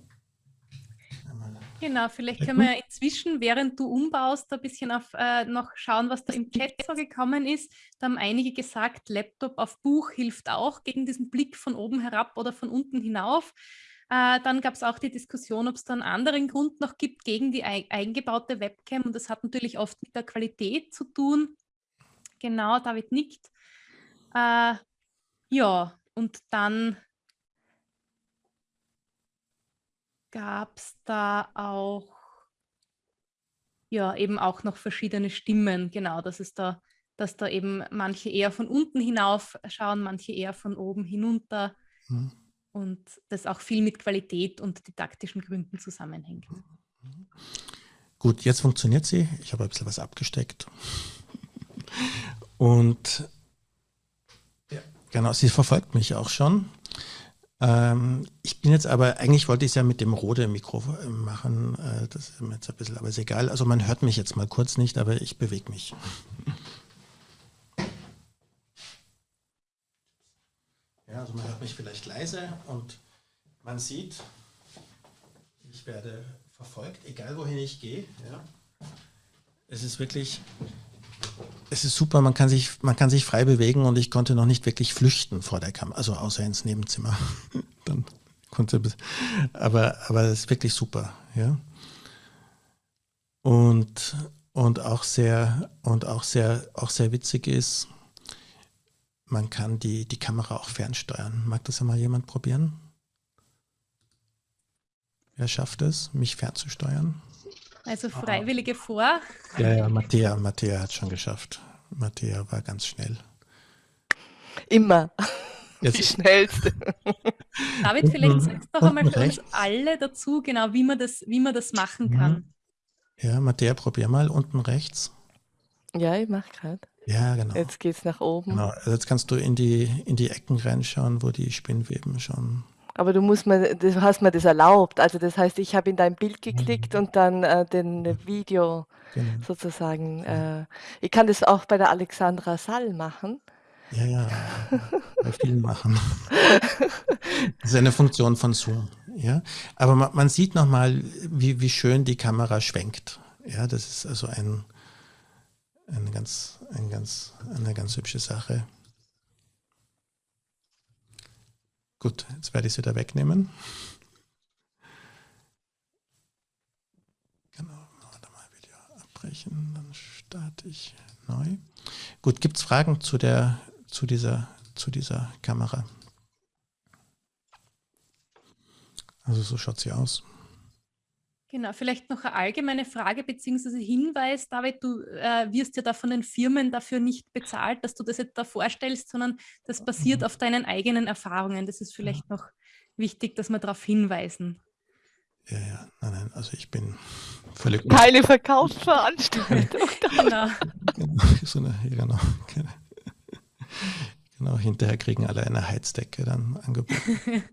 Genau, vielleicht können wir inzwischen, während du umbaust, ein bisschen auf äh, noch schauen, was da im Chat so gekommen ist. Da haben einige gesagt, Laptop auf Buch hilft auch gegen diesen Blick von oben herab oder von unten hinauf. Äh, dann gab es auch die Diskussion, ob es da einen anderen Grund noch gibt gegen die eingebaute Webcam. Und das hat natürlich oft mit der Qualität zu tun. Genau, David nickt. Äh, ja, und dann gab es da auch, ja, eben auch noch verschiedene Stimmen, genau, dass es da, dass da eben manche eher von unten hinauf schauen, manche eher von oben hinunter mhm. und das auch viel mit Qualität und didaktischen Gründen zusammenhängt. Mhm.
Gut, jetzt funktioniert sie. Ich habe ein bisschen was abgesteckt. Und ja, genau, sie verfolgt mich auch schon. Ähm, ich bin jetzt aber, eigentlich wollte ich es ja mit dem Rode Mikro äh, machen, äh, das ist mir jetzt ein bisschen, aber ist egal. Also man hört mich jetzt mal kurz nicht, aber ich bewege mich. Ja, also man hört mich vielleicht leise und man sieht, ich werde verfolgt, egal wohin ich gehe. Ja. Es ist wirklich, es ist super, man kann, sich, man kann sich frei bewegen und ich konnte noch nicht wirklich flüchten vor der Kamera, also außer ins Nebenzimmer. Dann konnte, aber, aber es ist wirklich super, ja. Und, und auch sehr, und auch sehr, auch sehr witzig ist, man kann die, die Kamera auch fernsteuern. Mag das ja mal jemand probieren? Wer schafft es, mich fernzusteuern?
Also Freiwillige vor.
Ja, ja, Mattea, Mattea hat schon geschafft. Mattea war ganz schnell.
Immer. Jetzt. Die schnellste.
David, vielleicht sagst du doch einmal für uns alle dazu, genau, wie man das, wie man das machen kann. Mhm.
Ja, Mattea, probier mal unten rechts.
Ja, ich mache gerade.
Ja, genau.
Jetzt geht es nach oben.
Genau, also jetzt kannst du in die, in die Ecken reinschauen, wo die Spinnweben schon
aber du musst mir, du hast mir das erlaubt. Also das heißt, ich habe in dein Bild geklickt mhm. und dann äh, den Video genau. sozusagen. Äh, ich kann das auch bei der Alexandra Sall machen.
Ja, ja, bei vielen machen. Das ist eine Funktion von Zoom. Ja, aber man, man sieht nochmal, wie, wie schön die Kamera schwenkt. Ja, das ist also ein, ein ganz, ein ganz, eine ganz hübsche Sache. Gut, jetzt werde ich es wieder wegnehmen. Genau, warte mal, Video abbrechen, dann starte ich neu. Gut, gibt es Fragen zu, der, zu, dieser, zu dieser Kamera? Also so schaut sie aus.
Genau, vielleicht noch eine allgemeine Frage bzw. Hinweis, David, du äh, wirst ja da von den Firmen dafür nicht bezahlt, dass du das jetzt da vorstellst, sondern das basiert mhm. auf deinen eigenen Erfahrungen. Das ist vielleicht ja. noch wichtig, dass wir darauf hinweisen.
Ja, ja, nein, nein, also ich bin völlig...
Keine Verkaufsveranstaltung.
genau.
genau, so eine, genau, genau. Genau, hinterher kriegen alle eine Heizdecke dann angeboten.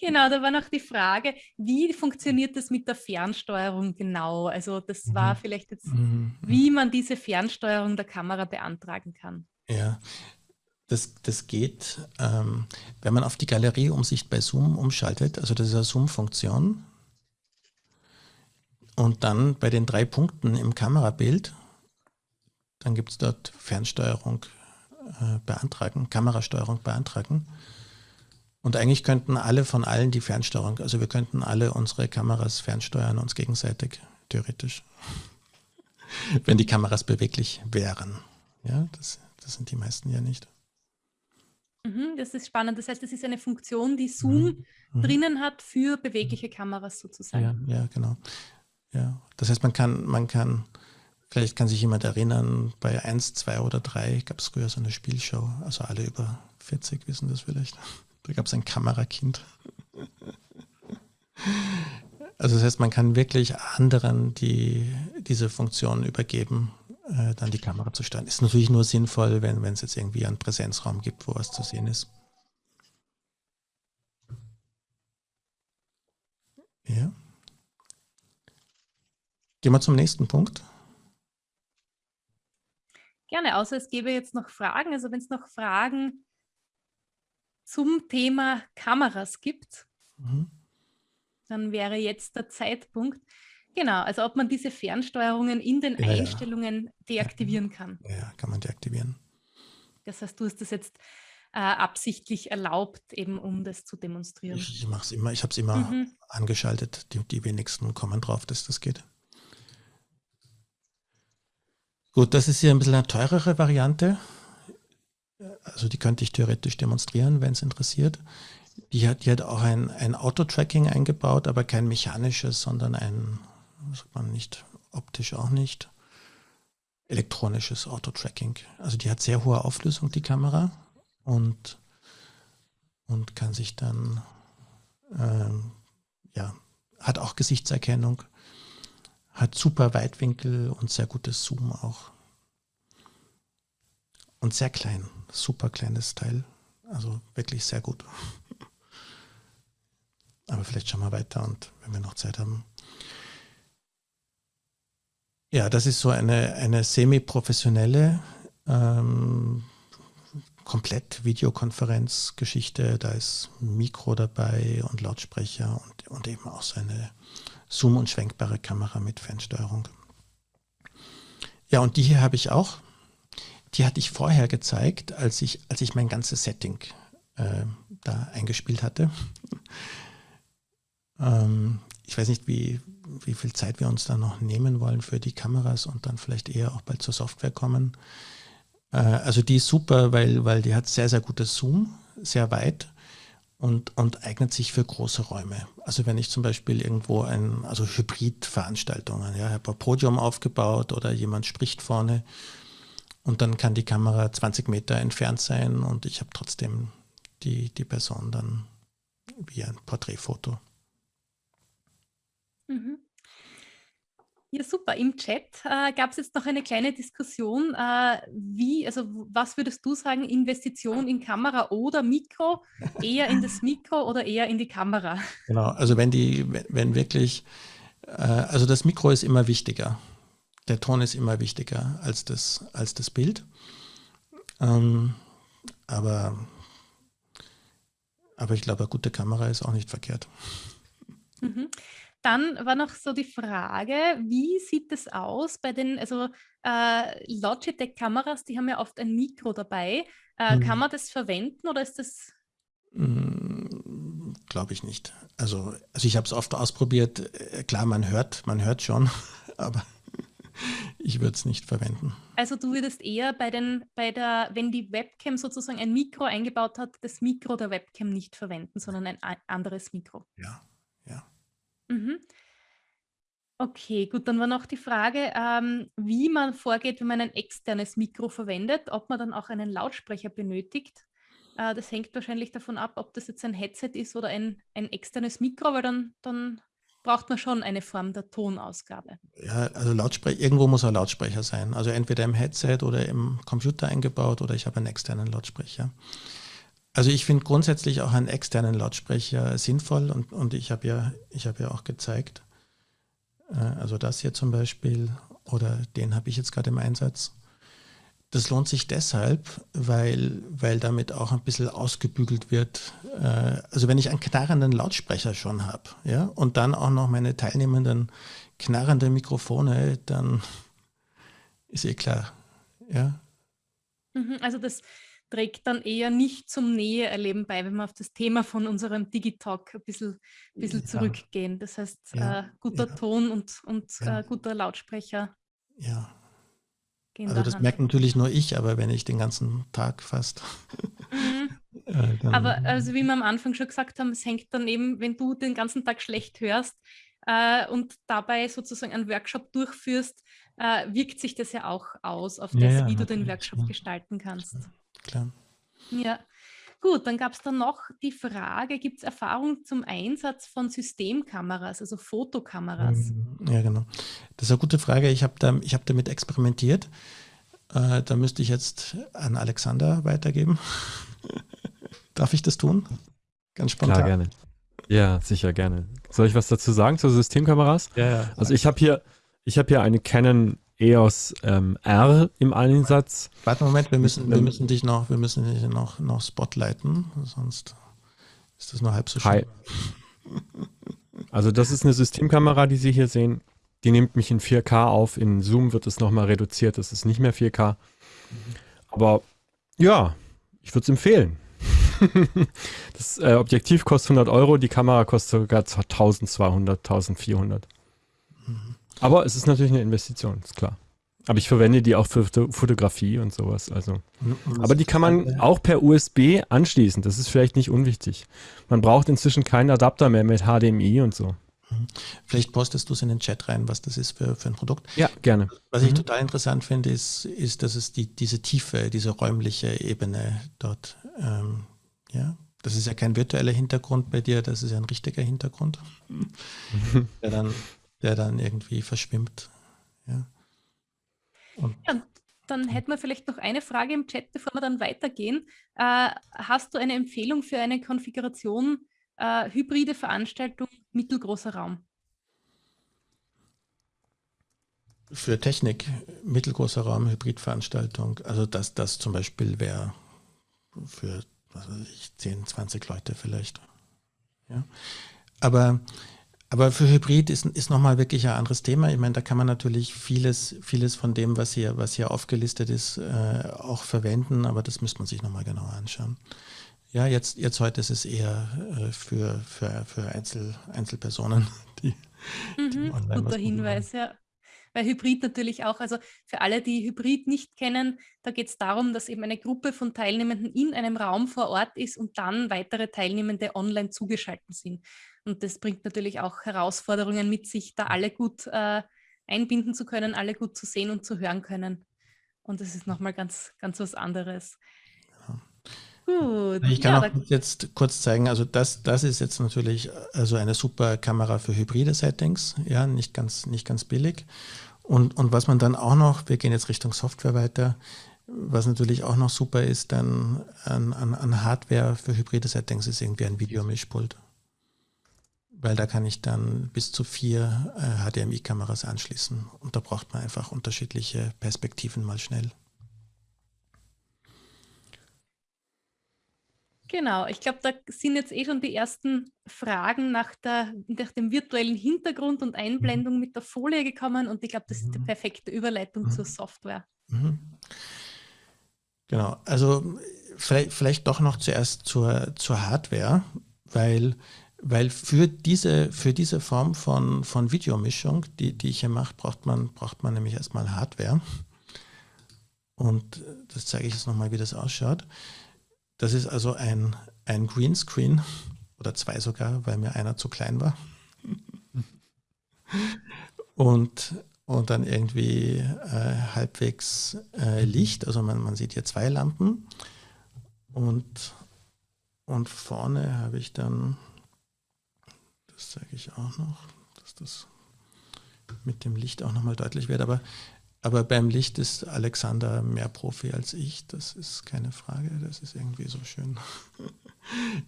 Genau, da war noch die Frage, wie funktioniert das mit der Fernsteuerung genau? Also das war mhm. vielleicht jetzt, mhm, mhm. wie man diese Fernsteuerung der Kamera beantragen kann.
Ja, das, das geht, ähm, wenn man auf die Galerieumsicht bei Zoom umschaltet, also das ist eine Zoom-Funktion. Und dann bei den drei Punkten im Kamerabild, dann gibt es dort Fernsteuerung äh, beantragen, Kamerasteuerung beantragen. Und eigentlich könnten alle von allen die Fernsteuerung, also wir könnten alle unsere Kameras fernsteuern, uns gegenseitig, theoretisch. Wenn die Kameras beweglich wären. Ja, das, das sind die meisten ja nicht.
Mhm, das ist spannend. Das heißt, das ist eine Funktion, die Zoom mhm. mhm. drinnen hat für bewegliche Kameras sozusagen.
Ja, ja, genau. Ja, das heißt, man kann, man kann, vielleicht kann sich jemand erinnern, bei 1, 2 oder 3 gab es früher so eine Spielshow, also alle über 40 wissen das vielleicht. Da gab es ein Kamerakind. Also das heißt, man kann wirklich anderen die, diese Funktion übergeben, äh, dann die Kamera zu steuern. Ist natürlich nur sinnvoll, wenn es jetzt irgendwie einen Präsenzraum gibt, wo was zu sehen ist. Ja. Gehen wir zum nächsten Punkt.
Gerne, außer es gäbe jetzt noch Fragen. Also wenn es noch Fragen zum Thema Kameras gibt, mhm. dann wäre jetzt der Zeitpunkt. Genau, also ob man diese Fernsteuerungen in den ja, Einstellungen ja. deaktivieren kann.
Ja, kann man deaktivieren.
Das heißt, du hast das jetzt äh, absichtlich erlaubt, eben um das zu demonstrieren.
Ich, ich mache es immer, ich habe es immer mhm. angeschaltet. Die, die wenigsten kommen drauf, dass das geht. Gut, das ist hier ein bisschen eine teurere Variante also die könnte ich theoretisch demonstrieren, wenn es interessiert. Die hat, die hat auch ein, ein Auto-Tracking eingebaut, aber kein mechanisches, sondern ein, sagt man nicht, optisch auch nicht, elektronisches Auto-Tracking. Also die hat sehr hohe Auflösung, die Kamera, und, und kann sich dann, ähm, ja, hat auch Gesichtserkennung, hat super Weitwinkel und sehr gutes Zoom auch. Und sehr klein super kleines Teil. Also wirklich sehr gut. Aber vielleicht schauen wir weiter und wenn wir noch Zeit haben. Ja, das ist so eine, eine semi-professionelle, ähm, komplett Videokonferenzgeschichte. Da ist Mikro dabei und Lautsprecher und, und eben auch so eine Zoom- und schwenkbare Kamera mit Fernsteuerung. Ja, und die hier habe ich auch die hatte ich vorher gezeigt, als ich, als ich mein ganzes Setting äh, da eingespielt hatte. ähm, ich weiß nicht, wie, wie viel Zeit wir uns da noch nehmen wollen für die Kameras und dann vielleicht eher auch bald zur Software kommen. Äh, also die ist super, weil, weil die hat sehr, sehr gutes Zoom, sehr weit und, und eignet sich für große Räume. Also wenn ich zum Beispiel irgendwo ein, also Hybridveranstaltungen, ja, habe ein Podium aufgebaut oder jemand spricht vorne und dann kann die Kamera 20 Meter entfernt sein und ich habe trotzdem die, die Person dann wie ein Porträtfoto.
Mhm. Ja, super. Im Chat äh, gab es jetzt noch eine kleine Diskussion, äh, wie, also was würdest du sagen, Investition in Kamera oder Mikro, eher in das Mikro oder eher in die Kamera?
Genau, also wenn die, wenn, wenn wirklich, äh, also das Mikro ist immer wichtiger der Ton ist immer wichtiger als das, als das Bild. Ähm, aber, aber ich glaube, eine gute Kamera ist auch nicht verkehrt.
Mhm. Dann war noch so die Frage, wie sieht es aus bei den, also äh, Logitech-Kameras, die haben ja oft ein Mikro dabei. Äh, mhm. Kann man das verwenden oder ist das?
Mm, glaube ich nicht. Also, also ich habe es oft ausprobiert. Äh, klar, man hört, man hört schon, aber ich würde es nicht verwenden.
Also du würdest eher bei den, bei der, wenn die Webcam sozusagen ein Mikro eingebaut hat, das Mikro der Webcam nicht verwenden, sondern ein anderes Mikro.
Ja, ja.
Mhm. Okay, gut, dann war noch die Frage, ähm, wie man vorgeht, wenn man ein externes Mikro verwendet, ob man dann auch einen Lautsprecher benötigt. Äh, das hängt wahrscheinlich davon ab, ob das jetzt ein Headset ist oder ein, ein externes Mikro, weil dann, dann braucht man schon eine Form der Tonausgabe.
Ja, also Lautsprecher, irgendwo muss ein Lautsprecher sein. Also entweder im Headset oder im Computer eingebaut oder ich habe einen externen Lautsprecher. Also ich finde grundsätzlich auch einen externen Lautsprecher sinnvoll und, und ich habe ja, ich ja auch gezeigt, äh, also das hier zum Beispiel oder den habe ich jetzt gerade im Einsatz. Das lohnt sich deshalb, weil, weil damit auch ein bisschen ausgebügelt wird. Äh, also wenn ich einen knarrenden Lautsprecher schon habe ja, und dann auch noch meine teilnehmenden knarrende Mikrofone, dann ist eh klar. Ja.
Mhm, also das trägt dann eher nicht zum Näheerleben bei, wenn wir auf das Thema von unserem Digitalk ein bisschen, bisschen ja. zurückgehen. Das heißt, ja. äh, guter ja. Ton und, und äh, guter Lautsprecher.
Ja. Also das Hand. merkt natürlich nur ich, aber wenn ich den ganzen Tag fast.
Mhm. äh, aber also wie wir am Anfang schon gesagt haben, es hängt dann eben, wenn du den ganzen Tag schlecht hörst äh, und dabei sozusagen einen Workshop durchführst, äh, wirkt sich das ja auch aus auf das, wie du den Workshop gestalten kannst
klar.
Ja, gut, dann gab es dann noch die Frage, gibt es Erfahrung zum Einsatz von Systemkameras, also Fotokameras?
Mhm, ja, genau. Das ist eine gute Frage. Ich habe da, hab damit experimentiert. Äh, da müsste ich jetzt an Alexander weitergeben. Darf ich das tun?
Ganz spontan. Klar, gerne. Ja, sicher, gerne. Soll ich was dazu sagen zu Systemkameras?
Ja, ja.
Also ich habe hier, ich habe hier eine Canon EOS ähm, R im Einsatz.
Warte Moment, wir müssen, wir müssen dich noch, wir müssen dich noch, noch spotlighten, sonst ist das nur halb so schön.
Also das ist eine Systemkamera, die Sie hier sehen. Die nimmt mich in 4K auf. In Zoom wird es nochmal reduziert. Das ist nicht mehr 4K. Aber ja, ich würde es empfehlen. das äh, Objektiv kostet 100 Euro, die Kamera kostet sogar 1200, 1400. Aber es ist natürlich eine Investition, ist klar. Aber ich verwende die auch für Fotografie und sowas. Also. Aber die kann man auch per USB anschließen. Das ist vielleicht nicht unwichtig. Man braucht inzwischen keinen Adapter mehr mit HDMI und so.
Mhm. Vielleicht postest du es in den Chat rein, was das ist für, für ein Produkt.
Ja, gerne.
Was ich mhm. total interessant finde, ist, ist, dass es die, diese Tiefe, diese räumliche Ebene dort, ähm, ja, das ist ja kein virtueller Hintergrund bei dir, das ist ja ein richtiger Hintergrund, der dann der dann irgendwie verschwimmt. Ja.
Und ja, dann hätten wir vielleicht noch eine Frage im Chat, bevor wir dann weitergehen. Äh, hast du eine Empfehlung für eine Konfiguration äh, hybride Veranstaltung mittelgroßer Raum?
Für Technik, mittelgroßer Raum, Hybridveranstaltung, also das, das zum Beispiel wäre für was weiß ich, 10, 20 Leute vielleicht. Ja. Aber aber für Hybrid ist, ist nochmal wirklich ein anderes Thema. Ich meine, da kann man natürlich vieles, vieles von dem, was hier, was hier aufgelistet ist, äh, auch verwenden, aber das müsste man sich nochmal genauer anschauen. Ja, jetzt, jetzt heute ist es eher äh, für, für, für Einzel, Einzelpersonen, die,
mhm, die online Guter Hinweis, ja. Weil Hybrid natürlich auch, also für alle, die Hybrid nicht kennen, da geht es darum, dass eben eine Gruppe von Teilnehmenden in einem Raum vor Ort ist und dann weitere Teilnehmende online zugeschaltet sind. Und das bringt natürlich auch Herausforderungen mit sich, da alle gut äh, einbinden zu können, alle gut zu sehen und zu hören können. Und das ist nochmal ganz, ganz was anderes.
Gut. Ich kann ja, auch jetzt kurz zeigen, also das, das ist jetzt natürlich also eine super Kamera für hybride Settings, ja, nicht ganz, nicht ganz billig. Und, und was man dann auch noch, wir gehen jetzt Richtung Software weiter, was natürlich auch noch super ist, dann an, an, an Hardware für hybride Settings ist irgendwie ein Videomischpult weil da kann ich dann bis zu vier äh, HDMI-Kameras anschließen und da braucht man einfach unterschiedliche Perspektiven mal schnell.
Genau, ich glaube, da sind jetzt eh schon die ersten Fragen nach, der, nach dem virtuellen Hintergrund und Einblendung mhm. mit der Folie gekommen und ich glaube, das ist die mhm. perfekte Überleitung mhm. zur Software. Mhm.
Genau, also vielleicht, vielleicht doch noch zuerst zur, zur Hardware weil, weil für, diese, für diese Form von, von Videomischung, die, die ich hier mache, braucht man, braucht man nämlich erstmal Hardware. Und das zeige ich jetzt nochmal, wie das ausschaut. Das ist also ein, ein Greenscreen oder zwei sogar, weil mir einer zu klein war. Und, und dann irgendwie äh, halbwegs äh, Licht, also man, man sieht hier zwei Lampen. Und, und vorne habe ich dann, das zeige ich auch noch, dass das mit dem Licht auch nochmal deutlich wird, aber aber beim Licht ist Alexander mehr Profi als ich, das ist keine Frage, das ist irgendwie so schön.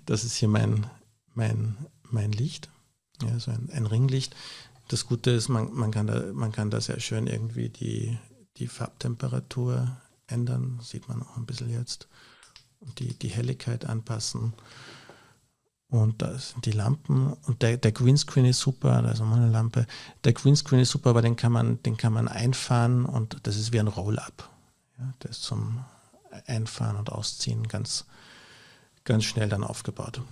Das ist hier mein, mein, mein Licht, ja, so ein, ein Ringlicht. Das Gute ist, man, man, kann da, man kann da sehr schön irgendwie die, die Farbtemperatur ändern, sieht man auch ein bisschen jetzt, und die, die Helligkeit anpassen. Und da sind die Lampen und der, der Greenscreen ist super, da ist nochmal eine Lampe. Der Greenscreen ist super, aber den kann man, den kann man einfahren und das ist wie ein Roll-Up. Ja, der ist zum Einfahren und Ausziehen ganz, ganz schnell dann aufgebaut.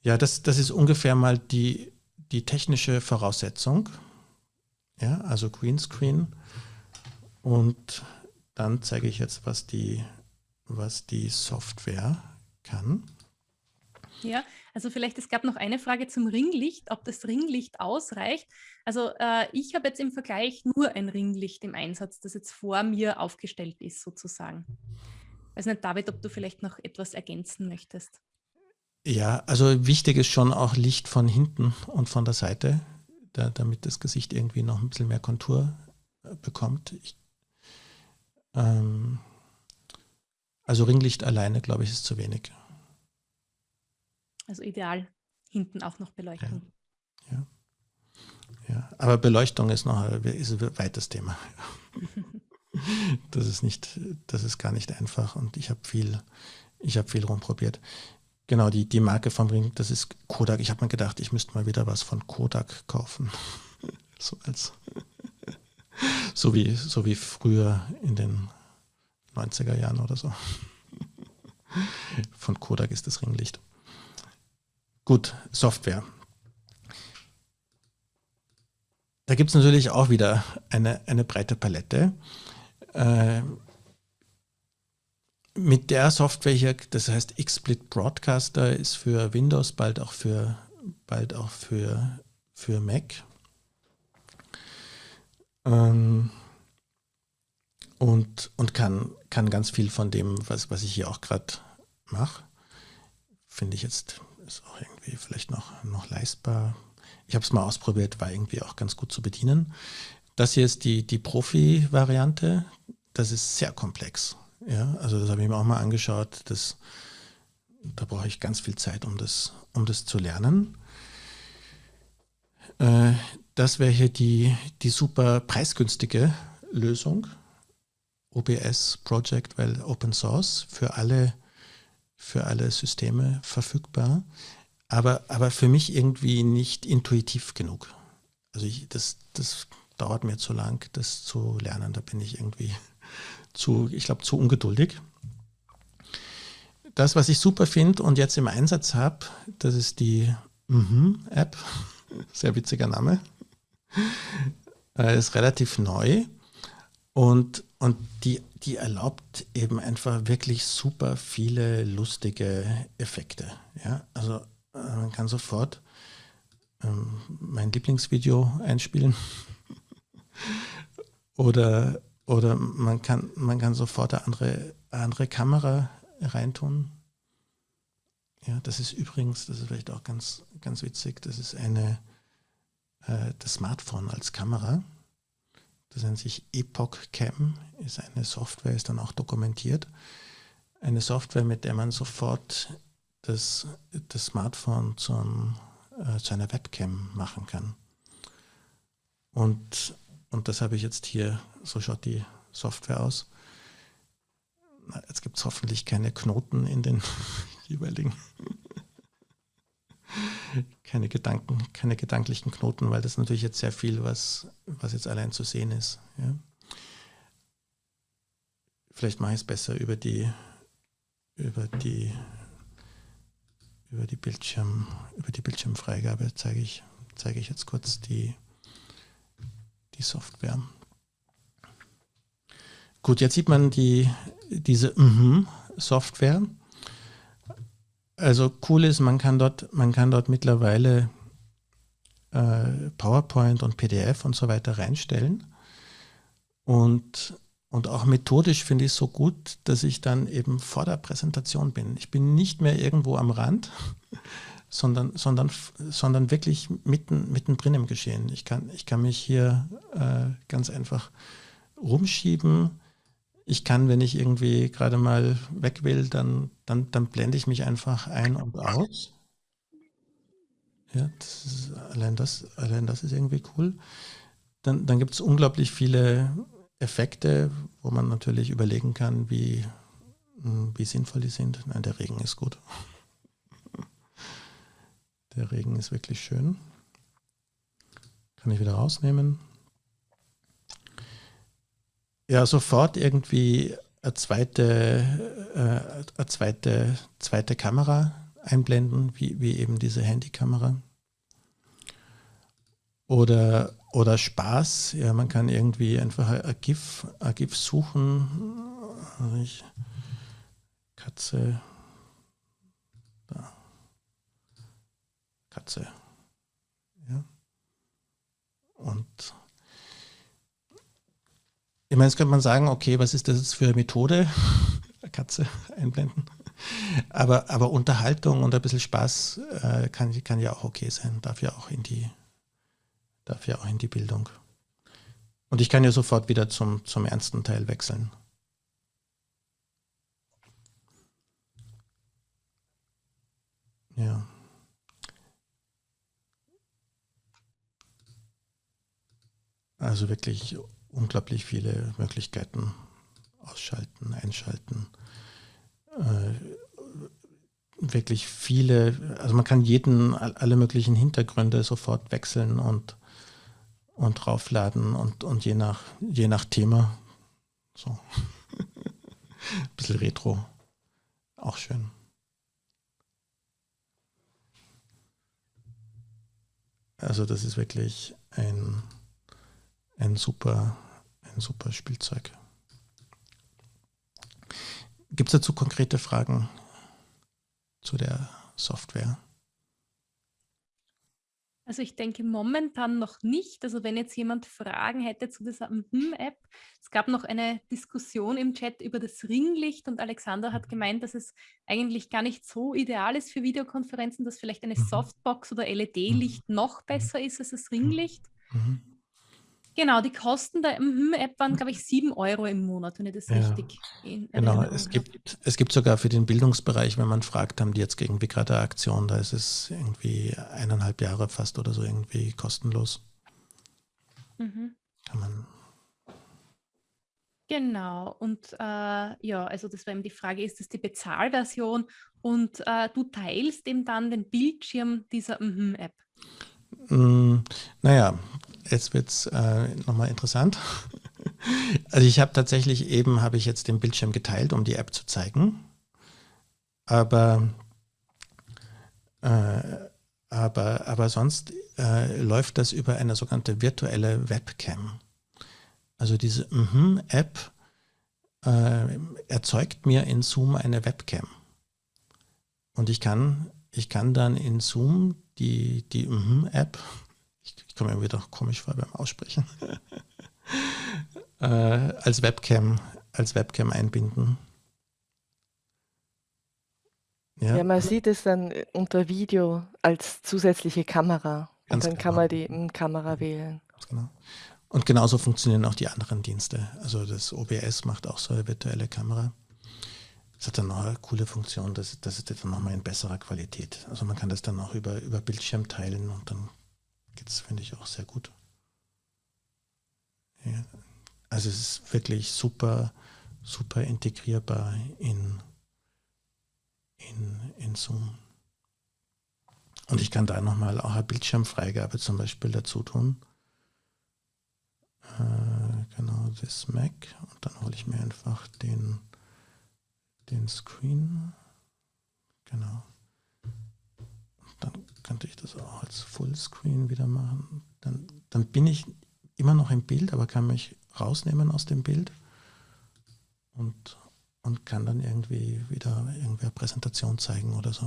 Ja, das, das ist ungefähr mal die, die technische Voraussetzung. Ja, also Greenscreen. Und dann zeige ich jetzt, was die, was die Software kann.
Ja, also vielleicht, es gab noch eine Frage zum Ringlicht, ob das Ringlicht ausreicht. Also äh, ich habe jetzt im Vergleich nur ein Ringlicht im Einsatz, das jetzt vor mir aufgestellt ist sozusagen. weiß nicht, David, ob du vielleicht noch etwas ergänzen möchtest.
Ja, also wichtig ist schon auch Licht von hinten und von der Seite, da, damit das Gesicht irgendwie noch ein bisschen mehr Kontur äh, bekommt. Ich, ähm, also Ringlicht alleine, glaube ich, ist zu wenig.
Also ideal hinten auch noch Beleuchtung.
Ja. ja. ja. aber Beleuchtung ist noch ist ein weites Thema. das ist nicht, das ist gar nicht einfach und ich habe viel, ich habe viel rumprobiert. Genau, die, die Marke vom Ring, das ist Kodak. Ich habe mir gedacht, ich müsste mal wieder was von Kodak kaufen. so als so wie, so wie früher in den 90er Jahren oder so. Von Kodak ist das Ringlicht. Gut, Software. Da gibt es natürlich auch wieder eine, eine breite Palette. Äh, mit der Software hier, das heißt XSplit Broadcaster, ist für Windows, bald auch für, bald auch für, für Mac. Ähm, und und kann, kann ganz viel von dem, was, was ich hier auch gerade mache, finde ich jetzt ist auch irgendwie vielleicht noch, noch leistbar. Ich habe es mal ausprobiert, war irgendwie auch ganz gut zu bedienen. Das hier ist die, die Profi-Variante. Das ist sehr komplex. Ja, also das habe ich mir auch mal angeschaut. Das, da brauche ich ganz viel Zeit, um das, um das zu lernen. Äh, das wäre hier die, die super preisgünstige Lösung. OBS Project, weil Open Source für alle für alle Systeme verfügbar, aber, aber für mich irgendwie nicht intuitiv genug. Also ich, das, das dauert mir zu lang, das zu lernen. Da bin ich irgendwie zu, ich glaube, zu ungeduldig. Das, was ich super finde und jetzt im Einsatz habe, das ist die mhm App. Sehr witziger Name. Äh, ist relativ neu und, und die die erlaubt eben einfach wirklich super viele lustige Effekte. Ja, also äh, man kann sofort ähm, mein Lieblingsvideo einspielen oder, oder man, kann, man kann sofort eine andere, andere Kamera reintun. Ja, das ist übrigens, das ist vielleicht auch ganz, ganz witzig, das ist eine, äh, das Smartphone als Kamera. Das nennt sich Epoch Cam, ist eine Software, ist dann auch dokumentiert. Eine Software, mit der man sofort das, das Smartphone zum, äh, zu einer Webcam machen kann. Und, und das habe ich jetzt hier, so schaut die Software aus. Jetzt gibt es hoffentlich keine Knoten in den jeweiligen keine Gedanken, keine gedanklichen Knoten, weil das natürlich jetzt sehr viel, was, was jetzt allein zu sehen ist. Ja. Vielleicht mache ich es besser über die, über die, über die Bildschirm, über die Bildschirmfreigabe zeige ich, zeige ich jetzt kurz die, die Software. Gut, jetzt sieht man die, diese mm Software. Also cool ist, man kann dort, man kann dort mittlerweile äh, PowerPoint und PDF und so weiter reinstellen. Und, und auch methodisch finde ich es so gut, dass ich dann eben vor der Präsentation bin. Ich bin nicht mehr irgendwo am Rand, sondern, sondern, sondern wirklich mitten, mittendrin im Geschehen. Ich kann, ich kann mich hier äh, ganz einfach rumschieben. Ich kann, wenn ich irgendwie gerade mal weg will, dann, dann, dann blende ich mich einfach ein und aus. Ja, das ist, allein, das, allein das ist irgendwie cool. Dann, dann gibt es unglaublich viele Effekte, wo man natürlich überlegen kann, wie, hm, wie sinnvoll die sind. Nein, der Regen ist gut. Der Regen ist wirklich schön. Kann ich wieder rausnehmen. Ja, sofort irgendwie eine zweite, äh, eine zweite, zweite Kamera einblenden, wie, wie eben diese Handykamera. Oder, oder Spaß, ja, man kann irgendwie einfach ein GIF, ein GIF suchen. Also ich, Katze, da. Katze. Ja. Und ich meine, jetzt könnte man sagen, okay, was ist das für eine Methode? Katze einblenden. Aber, aber Unterhaltung und ein bisschen Spaß äh, kann, kann ja auch okay sein, darf ja auch in die, darf ja auch in die Bildung. Und ich kann ja sofort wieder zum, zum ernsten Teil wechseln. Ja. Also wirklich unglaublich viele Möglichkeiten ausschalten, einschalten. Äh, wirklich viele, also man kann jeden, alle möglichen Hintergründe sofort wechseln und, und draufladen und, und je, nach, je nach Thema so. Ein bisschen Retro. Auch schön. Also das ist wirklich ein, ein, super, ein super Spielzeug. Gibt es dazu konkrete Fragen zu der Software?
Also ich denke momentan noch nicht. Also wenn jetzt jemand Fragen hätte zu dieser Mhm-App, es gab noch eine Diskussion im Chat über das Ringlicht und Alexander hat gemeint, dass es eigentlich gar nicht so ideal ist für Videokonferenzen, dass vielleicht eine mhm. Softbox oder LED-Licht mhm. noch besser ist als das Ringlicht. Mhm. Genau, die Kosten der MHM-App waren, glaube ich, 7 Euro im Monat, wenn ich das ja, richtig
in Genau, es gibt, es gibt sogar für den Bildungsbereich, wenn man fragt, haben die jetzt irgendwie gerade eine Aktion, da ist es irgendwie eineinhalb Jahre fast oder so irgendwie kostenlos.
Mhm. Kann man. Genau, und äh, ja, also das war eben die Frage, ist das die Bezahlversion und äh, du teilst eben dann den Bildschirm dieser MHM-App?
Mm, naja, jetzt wird es äh, nochmal interessant. Also ich habe tatsächlich eben, habe ich jetzt den Bildschirm geteilt, um die App zu zeigen. Aber, äh, aber, aber sonst äh, läuft das über eine sogenannte virtuelle Webcam. Also diese mm App äh, erzeugt mir in Zoom eine Webcam. Und ich kann, ich kann dann in Zoom die, die mm App ich, komme mir wieder komisch vor beim Aussprechen, äh, als Webcam, als Webcam einbinden.
Ja. ja. man sieht es dann unter Video als zusätzliche Kamera. Ganz und dann genau. kann man die Kamera wählen.
Ganz genau. Und genauso funktionieren auch die anderen Dienste. Also das OBS macht auch so eine virtuelle Kamera. Das hat dann noch eine coole Funktion, das, das ist dann nochmal in besserer Qualität. Also man kann das dann auch über, über Bildschirm teilen und dann es, finde ich, auch sehr gut. Ja, also es ist wirklich super, super integrierbar in, in, in Zoom. Und ich kann da nochmal auch eine Bildschirmfreigabe zum Beispiel dazu tun. Äh, genau, das Mac. Und dann hole ich mir einfach den, den Screen. Genau. dann könnte ich das auch als Fullscreen wieder machen. Dann, dann bin ich immer noch im Bild, aber kann mich rausnehmen aus dem Bild und, und kann dann irgendwie wieder irgendwer Präsentation zeigen oder so.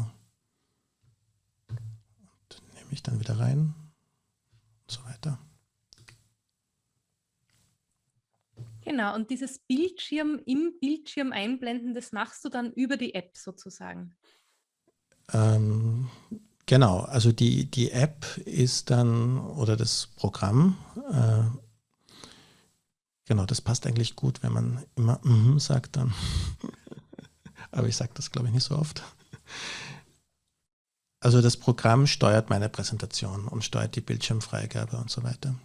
Und nehme ich dann wieder rein und so weiter.
Genau, und dieses Bildschirm im Bildschirm einblenden, das machst du dann über die App sozusagen.
Ähm, genau, also die, die App ist dann, oder das Programm, äh, genau, das passt eigentlich gut, wenn man immer mm sagt dann. Aber ich sage das, glaube ich, nicht so oft. Also das Programm steuert meine Präsentation und steuert die Bildschirmfreigabe und so weiter.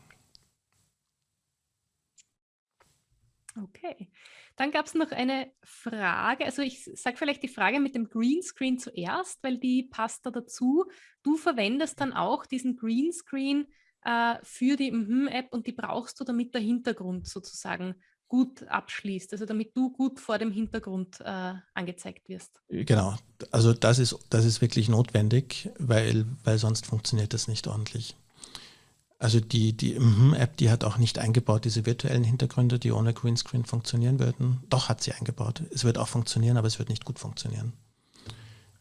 Okay. Dann gab es noch eine Frage, also ich sage vielleicht die Frage mit dem Greenscreen zuerst, weil die passt da dazu. Du verwendest dann auch diesen Greenscreen äh, für die Mhm-App und die brauchst du, damit der Hintergrund sozusagen gut abschließt, also damit du gut vor dem Hintergrund äh, angezeigt wirst.
Genau, also das ist, das ist wirklich notwendig, weil, weil sonst funktioniert das nicht ordentlich. Also die, die App, die hat auch nicht eingebaut, diese virtuellen Hintergründe, die ohne Greenscreen funktionieren würden. Doch hat sie eingebaut. Es wird auch funktionieren, aber es wird nicht gut funktionieren.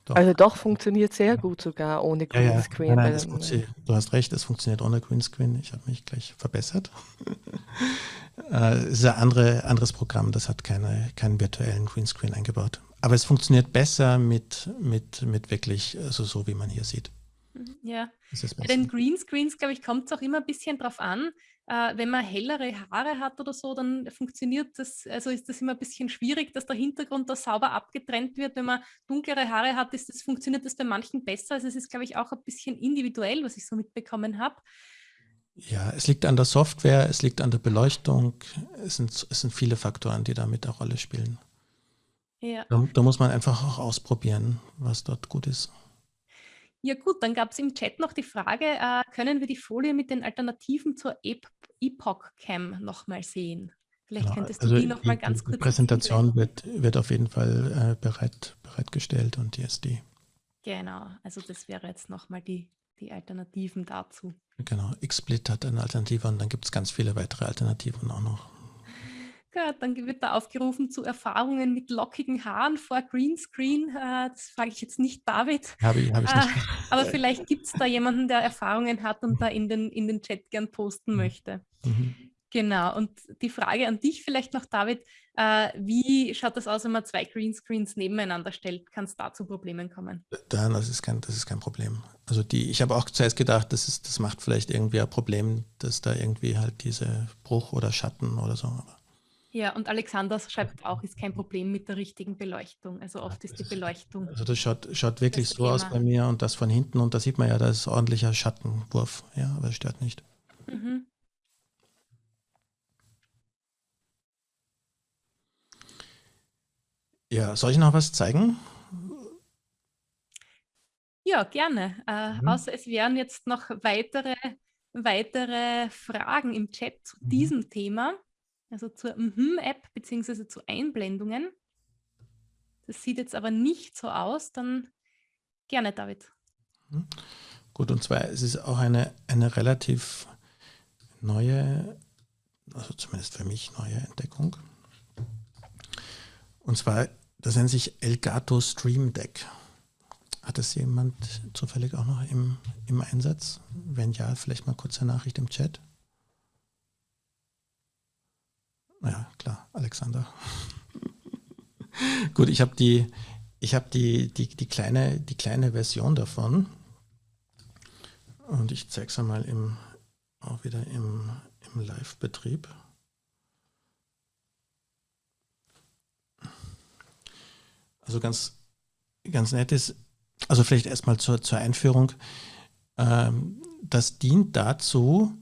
Doch. Also doch funktioniert sehr gut sogar ohne Greenscreen. Ja, ja.
Nein, nein, du hast recht, es funktioniert ohne Greenscreen. Ich habe mich gleich verbessert. Äh, es ist ein andere, anderes Programm, das hat keine, keinen virtuellen Greenscreen eingebaut. Aber es funktioniert besser mit, mit, mit wirklich, also so wie man hier sieht.
Mhm, ja, bei den Greenscreens, glaube ich, kommt es auch immer ein bisschen drauf an. Äh, wenn man hellere Haare hat oder so, dann funktioniert das, also ist das immer ein bisschen schwierig, dass der Hintergrund da sauber abgetrennt wird. Wenn man dunklere Haare hat, ist das, funktioniert das bei manchen besser. Also es ist, glaube ich, auch ein bisschen individuell, was ich so mitbekommen habe.
Ja, es liegt an der Software, es liegt an der Beleuchtung. Es sind, es sind viele Faktoren, die damit eine Rolle spielen. Ja. Da, da muss man einfach auch ausprobieren, was dort gut ist.
Ja gut, dann gab es im Chat noch die Frage, äh, können wir die Folie mit den Alternativen zur Epoch Cam nochmal sehen? Vielleicht genau, könntest du also die nochmal ganz kurz...
Die Präsentation wird, wird auf jeden Fall äh, bereit, bereitgestellt und die ist die.
Genau, also das wäre jetzt nochmal die, die Alternativen dazu.
Genau, XSplit hat eine Alternative und dann gibt es ganz viele weitere Alternativen auch noch.
Ja, dann wird da aufgerufen zu Erfahrungen mit lockigen Haaren vor Greenscreen. Äh, das frage ich jetzt nicht David.
Habe ich, hab ich nicht. Äh,
aber vielleicht gibt es da jemanden, der Erfahrungen hat und da in den, in den Chat gern posten mhm. möchte. Mhm. Genau, und die Frage an dich vielleicht noch, David, äh, wie schaut das aus, wenn man zwei Greenscreens nebeneinander stellt? Kann es da zu Problemen kommen?
Dann, das ist kein, das ist kein Problem. Also die, ich habe auch zuerst gedacht, das, ist, das macht vielleicht irgendwie ein Problem, dass da irgendwie halt diese Bruch oder Schatten oder so. Aber
ja, und Alexander schreibt auch, ist kein Problem mit der richtigen Beleuchtung. Also oft ist die Beleuchtung.
Also das schaut, schaut wirklich so Thema. aus bei mir und das von hinten und da sieht man ja, da ist ordentlicher Schattenwurf. Ja, aber es stört nicht. Mhm. Ja, soll ich noch was zeigen?
Ja, gerne. Äh, mhm. Außer es wären jetzt noch weitere, weitere Fragen im Chat zu mhm. diesem Thema also zur Mhm-App beziehungsweise zu Einblendungen. Das sieht jetzt aber nicht so aus, dann gerne, David.
Mhm. Gut, und zwar es ist es auch eine, eine relativ neue, also zumindest für mich neue Entdeckung. Und zwar, das nennt sich Elgato Stream Deck. Hat das jemand zufällig auch noch im, im Einsatz? Wenn ja, vielleicht mal kurze Nachricht im Chat. Ja, klar, Alexander. Gut, ich habe die, ich habe die, die, die, kleine, die kleine Version davon. Und ich zeige es einmal im, auch wieder im, im Live-Betrieb. Also ganz, ganz nett ist, also vielleicht erstmal zur, zur Einführung. Ähm, das dient dazu,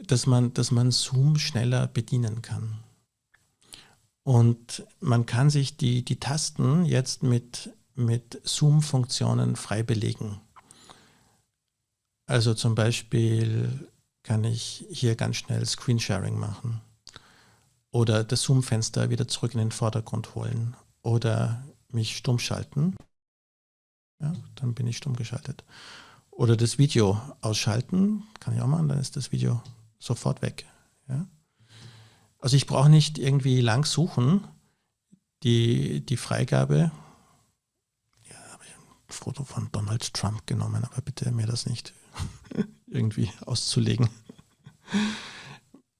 dass man, dass man Zoom schneller bedienen kann. Und man kann sich die, die Tasten jetzt mit, mit Zoom-Funktionen frei belegen. Also zum Beispiel kann ich hier ganz schnell Screensharing machen oder das Zoom-Fenster wieder zurück in den Vordergrund holen oder mich stumm schalten. Ja, dann bin ich stumm geschaltet. oder das Video ausschalten. Kann ich auch machen, dann ist das Video sofort weg. Ja? Also ich brauche nicht irgendwie lang suchen. Die, die Freigabe, ja, habe ich ein Foto von Donald Trump genommen, aber bitte mir das nicht irgendwie auszulegen.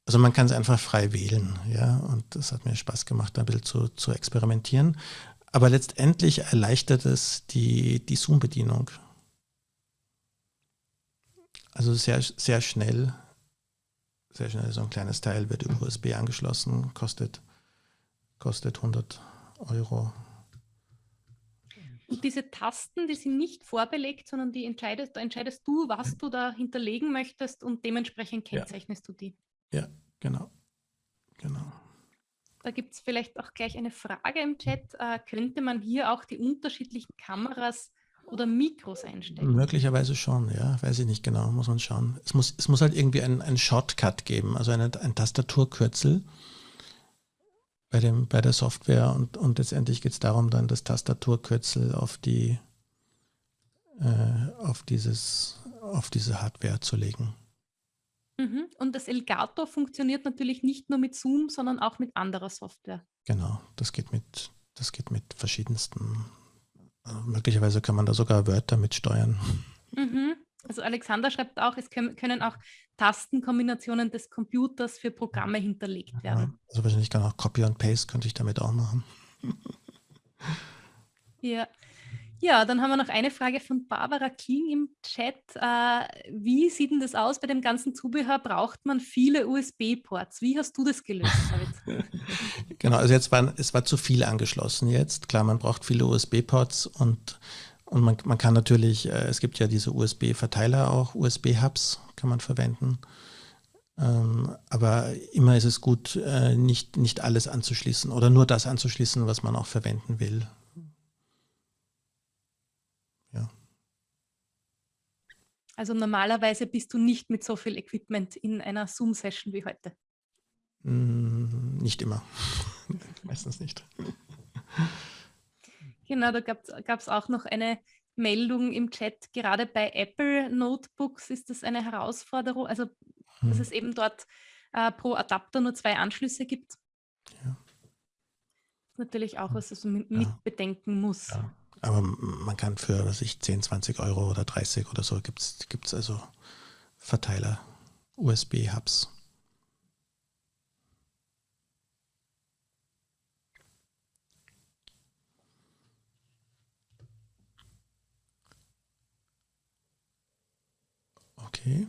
Also man kann es einfach frei wählen, ja, und das hat mir Spaß gemacht, ein bisschen zu, zu experimentieren. Aber letztendlich erleichtert es die, die Zoom-Bedienung. Also sehr, sehr schnell, sehr schnell so ein kleines Teil wird über USB angeschlossen, kostet, kostet 100 Euro.
Und diese Tasten, die sind nicht vorbelegt, sondern die entscheidest, da entscheidest du, was du da hinterlegen möchtest und dementsprechend kennzeichnest ja. du die.
Ja, genau. genau.
Da gibt es vielleicht auch gleich eine Frage im Chat. Äh, könnte man hier auch die unterschiedlichen Kameras oder Mikros einstellen?
Möglicherweise schon, ja. Weiß ich nicht genau, muss man schauen. Es muss, es muss halt irgendwie einen Shortcut geben, also eine, ein Tastaturkürzel bei, dem, bei der Software und, und letztendlich geht es darum, dann das Tastaturkürzel auf die äh, auf dieses auf diese Hardware zu legen.
Mhm. Und das Elgato funktioniert natürlich nicht nur mit Zoom, sondern auch mit anderer Software.
Genau, das geht mit, das geht mit verschiedensten. Äh, möglicherweise kann man da sogar Wörter mitsteuern.
Mhm. Also Alexander schreibt auch, es können, können auch Tastenkombinationen des Computers für Programme hinterlegt werden.
Ja, also wahrscheinlich kann auch Copy und Paste könnte ich damit auch machen.
ja, ja, dann haben wir noch eine Frage von Barbara King im Chat. Äh, wie sieht denn das aus bei dem ganzen Zubehör? Braucht man viele USB-Ports? Wie hast du das gelöst, David?
genau, also jetzt war es war zu viel angeschlossen jetzt. Klar, man braucht viele USB-Ports und, und man, man kann natürlich, äh, es gibt ja diese USB-Verteiler auch, USB-Hubs kann man verwenden. Ähm, aber immer ist es gut, äh, nicht, nicht alles anzuschließen oder nur das anzuschließen, was man auch verwenden will.
Also normalerweise bist du nicht mit so viel Equipment in einer Zoom-Session wie heute.
Mm, nicht immer. Meistens nicht.
Genau, da gab es auch noch eine Meldung im Chat. Gerade bei Apple Notebooks ist das eine Herausforderung, also hm. dass es eben dort äh, pro Adapter nur zwei Anschlüsse gibt. Ja. Das ist natürlich auch was, was man ja. mit bedenken muss. Ja.
Aber man kann für, was ich, 10, 20 Euro oder 30 oder so gibt es also Verteiler, USB-Hubs. Okay.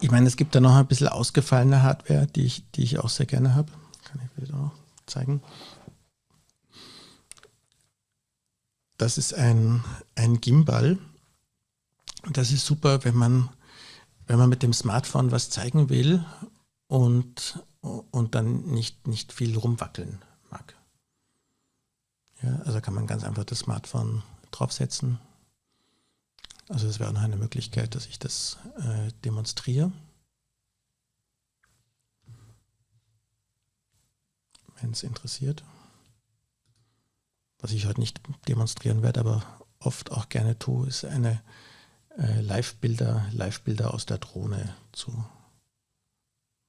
Ich meine, es gibt da noch ein bisschen ausgefallene Hardware, die ich, die ich auch sehr gerne habe. Kann ich wieder auch zeigen. Das ist ein, ein Gimbal. Das ist super, wenn man, wenn man mit dem Smartphone was zeigen will und, und dann nicht, nicht viel rumwackeln mag. Ja, also kann man ganz einfach das Smartphone draufsetzen. Also das wäre noch eine Möglichkeit, dass ich das äh, demonstriere. Wenn es interessiert. Was ich heute nicht demonstrieren werde, aber oft auch gerne tue, ist eine äh, Live-Bilder Live aus der Drohne zu,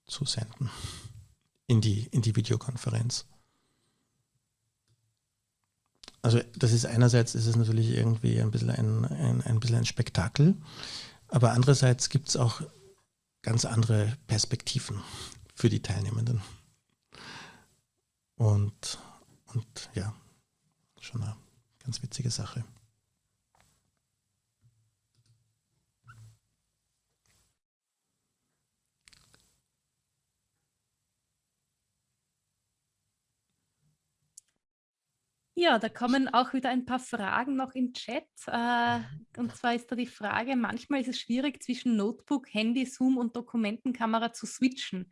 zu senden in die, in die Videokonferenz. Also das ist einerseits ist es natürlich irgendwie ein bisschen ein, ein, ein, bisschen ein Spektakel, aber andererseits gibt es auch ganz andere Perspektiven für die Teilnehmenden. Und, und ja, schon eine ganz witzige Sache.
Ja, da kommen auch wieder ein paar Fragen noch im Chat. Äh, und zwar ist da die Frage, manchmal ist es schwierig zwischen Notebook, Handy, Zoom und Dokumentenkamera zu switchen.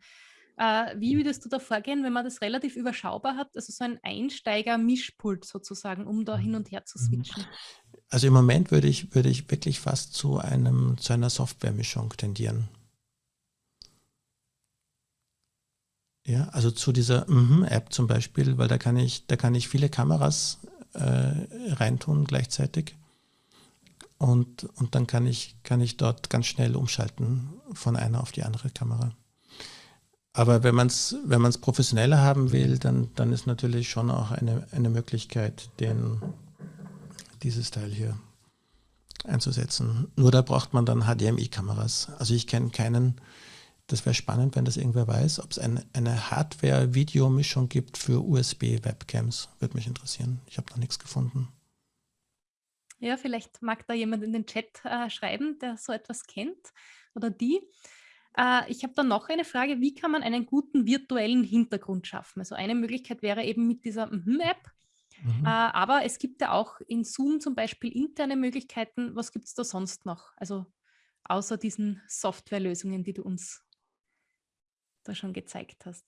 Äh, wie würdest du da vorgehen, wenn man das relativ überschaubar hat, also so ein Einsteiger-Mischpult sozusagen, um da hin und her zu mhm. switchen?
Also im Moment würde ich, würde ich wirklich fast zu, einem, zu einer Softwaremischung tendieren. Ja, also zu dieser -hmm App zum Beispiel, weil da kann ich, da kann ich viele Kameras äh, reintun gleichzeitig. Und, und dann kann ich, kann ich dort ganz schnell umschalten von einer auf die andere Kamera. Aber wenn man es wenn professioneller haben will, dann, dann ist natürlich schon auch eine, eine Möglichkeit, den, dieses Teil hier einzusetzen. Nur da braucht man dann HDMI-Kameras. Also ich kenne keinen, das wäre spannend, wenn das irgendwer weiß, ob es eine, eine Hardware-Videomischung gibt für USB-Webcams. Würde mich interessieren. Ich habe noch nichts gefunden.
Ja, vielleicht mag da jemand in den Chat äh, schreiben, der so etwas kennt oder die. Äh, ich habe dann noch eine Frage, wie kann man einen guten virtuellen Hintergrund schaffen? Also eine Möglichkeit wäre eben mit dieser Mhm-App, mhm. äh, aber es gibt ja auch in Zoom zum Beispiel interne Möglichkeiten. Was gibt es da sonst noch? Also außer diesen Softwarelösungen, die du uns da schon gezeigt hast.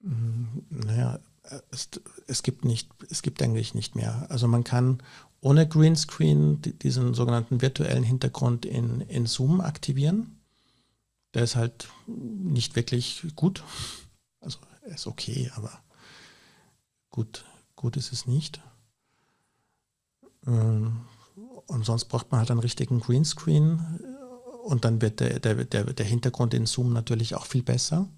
Mhm, naja, es, es, gibt nicht, es gibt eigentlich nicht mehr. Also man kann ohne Greenscreen diesen sogenannten virtuellen Hintergrund in, in Zoom aktivieren. Der ist halt nicht wirklich gut. Also er ist okay, aber gut, gut ist es nicht. Ähm, und sonst braucht man halt einen richtigen Greenscreen und dann wird der, der, der, der Hintergrund in Zoom natürlich auch viel besser.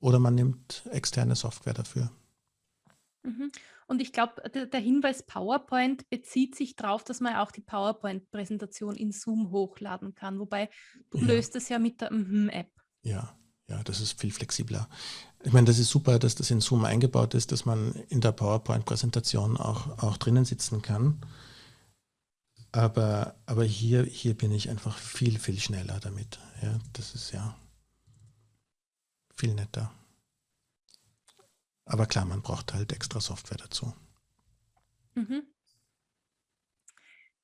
Oder man nimmt externe Software dafür.
Mhm. Und ich glaube, der, Hinweis PowerPoint bezieht sich darauf, dass man auch die PowerPoint-Präsentation in Zoom hochladen kann. Wobei du ja. löst es ja mit der Mhm-App.
Ja, ja, das ist viel flexibler. Ich meine, das ist super, dass das in Zoom eingebaut ist, dass man in der PowerPoint-Präsentation auch, auch drinnen sitzen kann. Aber, aber hier, hier bin ich einfach viel, viel schneller damit. Ja, das ist ja viel netter. Aber klar, man braucht halt extra Software dazu.
Mhm.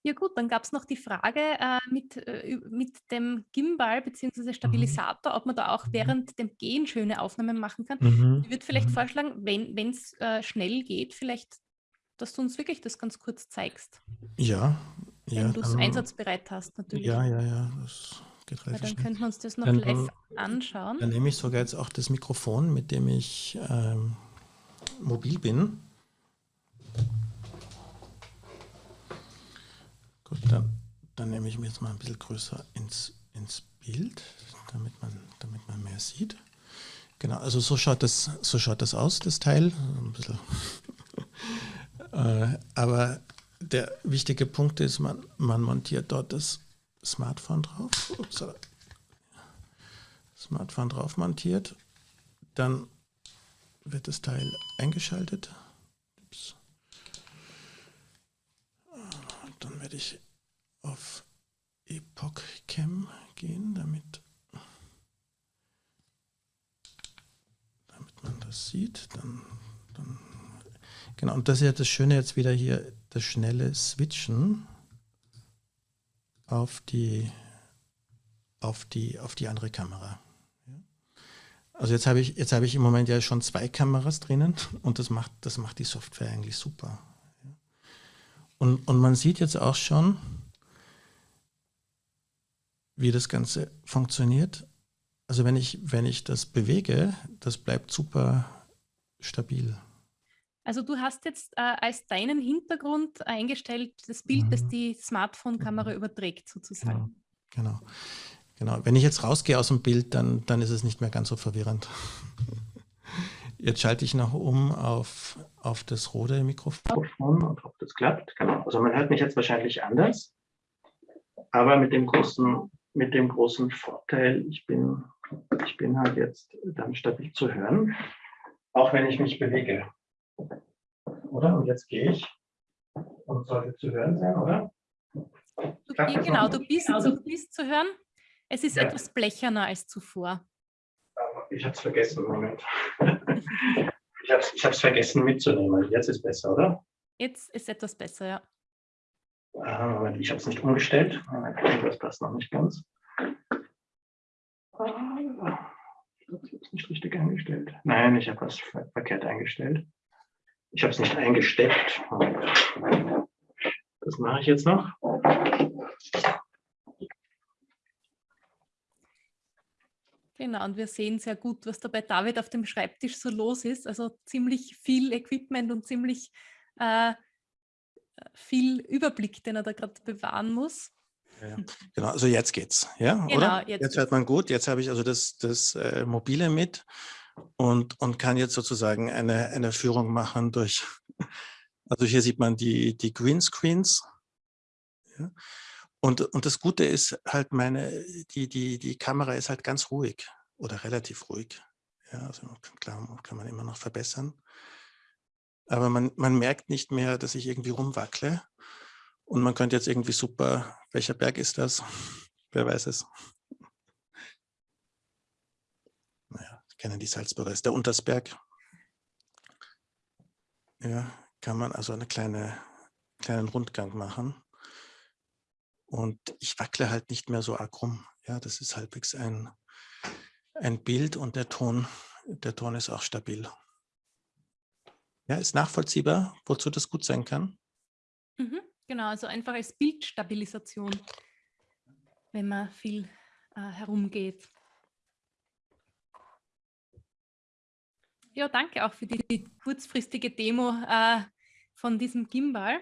Ja gut, dann gab es noch die Frage äh, mit, äh, mit dem Gimbal bzw. Stabilisator, mhm. ob man da auch mhm. während dem Gehen schöne Aufnahmen machen kann. Mhm. Ich würde vielleicht mhm. vorschlagen, wenn es äh, schnell geht, vielleicht, dass du uns wirklich das ganz kurz zeigst.
Ja.
Wenn ja, du es einsatzbereit hast, natürlich.
Ja, ja, ja, das geht
relativ Dann könnten wir uns das noch dann, live anschauen.
Dann nehme ich sogar jetzt auch das Mikrofon, mit dem ich ähm, mobil bin. Gut, dann, dann nehme ich mir jetzt mal ein bisschen größer ins, ins Bild, damit man, damit man mehr sieht. Genau, also so schaut das, so schaut das aus, das Teil. Ein bisschen. äh, aber der wichtige Punkt ist, man, man montiert dort das Smartphone drauf. Ups, Smartphone drauf montiert. Dann wird das Teil eingeschaltet. Ups. Dann werde ich auf Epoch Cam gehen, damit, damit man das sieht. Dann, dann, genau, und das ist ja das Schöne jetzt wieder hier, das schnelle Switchen auf die, auf die, auf die andere Kamera. Also jetzt habe ich, jetzt habe ich im Moment ja schon zwei Kameras drinnen und das macht, das macht die Software eigentlich super. Und, und man sieht jetzt auch schon, wie das Ganze funktioniert. Also wenn ich, wenn ich das bewege, das bleibt super stabil.
Also du hast jetzt äh, als deinen Hintergrund eingestellt das Bild, mhm. das die Smartphone-Kamera mhm. überträgt sozusagen.
Genau. genau. Genau. Wenn ich jetzt rausgehe aus dem Bild, dann, dann ist es nicht mehr ganz so verwirrend. Jetzt schalte ich noch um auf, auf das rote Mikrofon und ob das klappt. Genau. Also man hört mich jetzt wahrscheinlich anders, aber mit dem großen, mit dem großen Vorteil, ich bin, ich bin halt jetzt dann stabil zu hören, auch wenn ich mich bewege. Oder? Und jetzt gehe ich und sollte zu hören sein, oder?
Du, genau, du bist, du bist zu hören. Es ist ja. etwas blecherner als zuvor.
Ich habe es vergessen, Moment. ich habe es ich vergessen mitzunehmen. Jetzt ist besser, oder?
Jetzt ist etwas besser, ja.
Ah, Moment, ich habe es nicht umgestellt. Das passt noch nicht ganz. Ah, ich habe es nicht richtig eingestellt. Nein, ich habe was verkehrt eingestellt. Ich habe es nicht eingesteckt. Das mache ich jetzt noch.
Genau, und wir sehen sehr gut, was da bei David auf dem Schreibtisch so los ist. Also ziemlich viel Equipment und ziemlich äh, viel Überblick, den er da gerade bewahren muss.
Ja, genau, also jetzt geht's, ja, genau, oder? Jetzt, jetzt hört man gut. Jetzt habe ich also das, das äh, Mobile mit und, und kann jetzt sozusagen eine, eine Führung machen durch, also hier sieht man die, die Greenscreens. Ja. Und, und das Gute ist halt meine, die, die, die Kamera ist halt ganz ruhig oder relativ ruhig. Ja, also klar, kann man immer noch verbessern. Aber man, man merkt nicht mehr, dass ich irgendwie rumwackle. Und man könnte jetzt irgendwie super, welcher Berg ist das? Wer weiß es? Naja, kennen die Salzburger, ist der Untersberg. Ja, kann man also einen kleine, kleinen Rundgang machen. Und ich wackle halt nicht mehr so arg rum. Ja, das ist halbwegs ein, ein Bild und der Ton, der Ton ist auch stabil. Ja, ist nachvollziehbar, wozu das gut sein kann.
Mhm, genau, also einfach als Bildstabilisation, wenn man viel äh, herumgeht. Ja, danke auch für die, die kurzfristige Demo äh, von diesem Gimbal.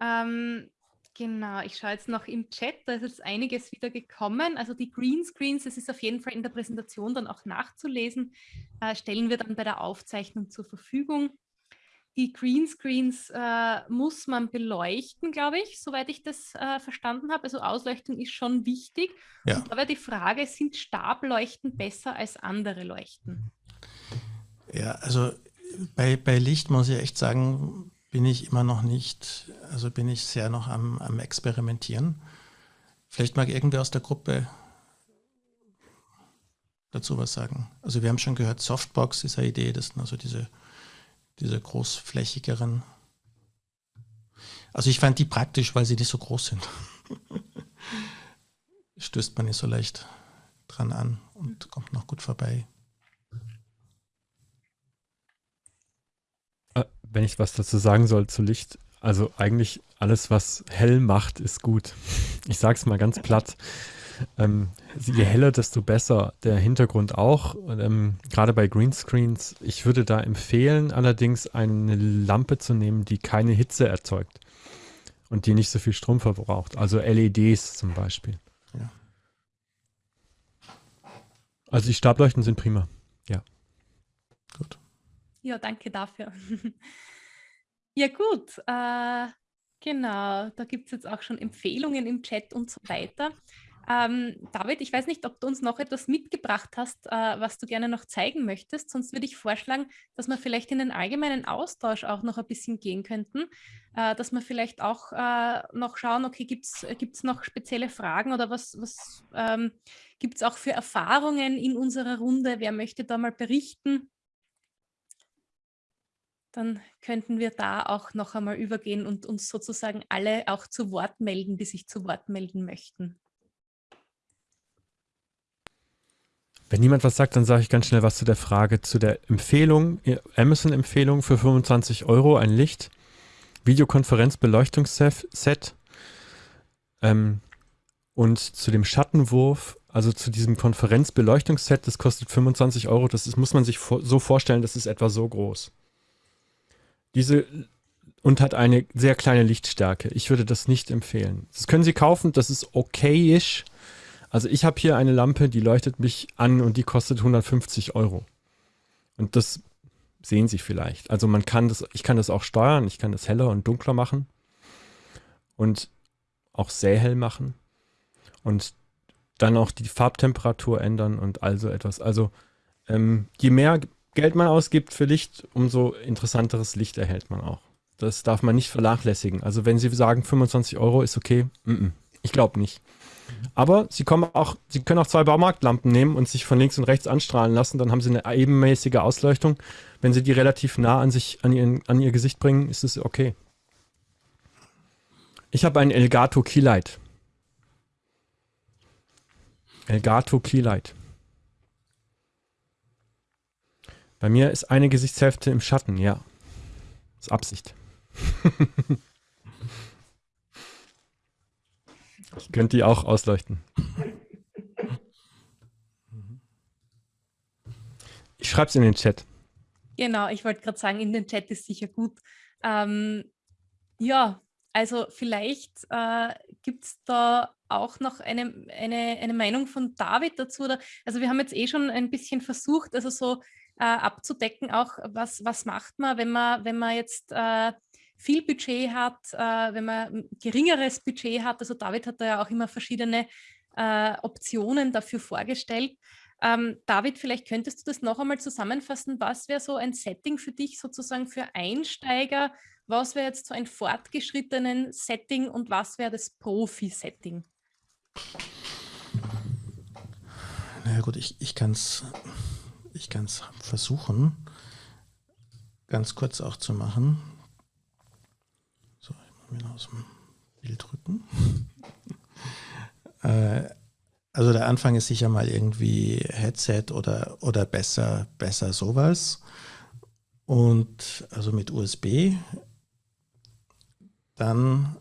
Ähm, genau, ich schaue jetzt noch im Chat, da ist jetzt einiges wieder gekommen. Also die Greenscreens, das ist auf jeden Fall in der Präsentation dann auch nachzulesen, äh, stellen wir dann bei der Aufzeichnung zur Verfügung. Die Greenscreens äh, muss man beleuchten, glaube ich, soweit ich das äh, verstanden habe. Also Ausleuchtung ist schon wichtig. Ja. Und da wäre die Frage, sind Stableuchten besser als andere Leuchten?
Ja, also bei, bei Licht muss ich echt sagen, bin ich immer noch nicht, also bin ich sehr noch am, am Experimentieren. Vielleicht mag irgendwer aus der Gruppe dazu was sagen. Also wir haben schon gehört, Softbox ist eine Idee, das sind also diese, diese großflächigeren. Also ich fand die praktisch, weil sie nicht so groß sind. Stößt man nicht so leicht dran an und kommt noch gut vorbei.
Wenn ich was dazu sagen soll zu Licht, also eigentlich alles, was hell macht, ist gut. Ich sage es mal ganz platt. Ähm, je heller, desto besser. Der Hintergrund auch. Ähm, Gerade bei Greenscreens. Ich würde da empfehlen, allerdings eine Lampe zu nehmen, die keine Hitze erzeugt und die nicht so viel Strom verbraucht. Also LEDs zum Beispiel. Ja. Also die Stableuchten sind prima. Ja.
Ja, danke dafür. ja gut, äh, genau, da gibt es jetzt auch schon Empfehlungen im Chat und so weiter. Ähm, David, ich weiß nicht, ob du uns noch etwas mitgebracht hast, äh, was du gerne noch zeigen möchtest. Sonst würde ich vorschlagen, dass wir vielleicht in den allgemeinen Austausch auch noch ein bisschen gehen könnten, äh, dass wir vielleicht auch äh, noch schauen, okay, gibt es noch spezielle Fragen oder was, was ähm, gibt es auch für Erfahrungen in unserer Runde? Wer möchte da mal berichten? Dann könnten wir da auch noch einmal übergehen und uns sozusagen alle auch zu Wort melden, die sich zu Wort melden möchten.
Wenn niemand was sagt, dann sage ich ganz schnell was zu der Frage, zu der Empfehlung, Amazon-Empfehlung für 25 Euro, ein Licht, Videokonferenz-Beleuchtungsset ähm, und zu dem Schattenwurf, also zu diesem Konferenz-Beleuchtungsset, das kostet 25 Euro, das ist, muss man sich so vorstellen, das ist etwa so groß. Diese und hat eine sehr kleine Lichtstärke. Ich würde das nicht empfehlen. Das können Sie kaufen, das ist okayisch. Also ich habe hier eine Lampe, die leuchtet mich an und die kostet 150 Euro. Und das sehen Sie vielleicht. Also man kann das, ich kann das auch steuern, ich kann das heller und dunkler machen und auch sehr hell machen und dann auch die Farbtemperatur ändern und also etwas. Also ähm, je mehr Geld man ausgibt für Licht, umso interessanteres Licht erhält man auch. Das darf man nicht vernachlässigen. Also wenn Sie sagen, 25 Euro ist okay, mm -mm. ich glaube nicht. Aber Sie, auch, Sie können auch zwei Baumarktlampen nehmen und sich von links und rechts anstrahlen lassen, dann haben Sie eine ebenmäßige Ausleuchtung. Wenn Sie die relativ nah an, sich, an, ihren, an Ihr Gesicht bringen, ist es okay. Ich habe ein Elgato Keylight. Elgato Keylight. Bei mir ist eine Gesichtshälfte im Schatten, ja. Das ist Absicht. ich könnte die auch ausleuchten. Ich schreibe es in den Chat.
Genau, ich wollte gerade sagen, in den Chat ist sicher gut. Ähm, ja, also vielleicht äh, gibt es da auch noch eine, eine, eine Meinung von David dazu. Oder, also wir haben jetzt eh schon ein bisschen versucht, also so äh, abzudecken, auch was, was macht man, wenn man, wenn man jetzt äh, viel Budget hat, äh, wenn man geringeres Budget hat. Also David hat da ja auch immer verschiedene äh, Optionen dafür vorgestellt. Ähm, David, vielleicht könntest du das noch einmal zusammenfassen. Was wäre so ein Setting für dich sozusagen für Einsteiger? Was wäre jetzt so ein fortgeschrittenen Setting und was wäre das Profi-Setting?
Naja gut, ich, ich kann es ich kann's versuchen, ganz kurz auch zu machen. So, ich muss mir aus dem Bild rücken. äh, also der Anfang ist sicher mal irgendwie Headset oder, oder besser, besser sowas. Und also mit USB. Dann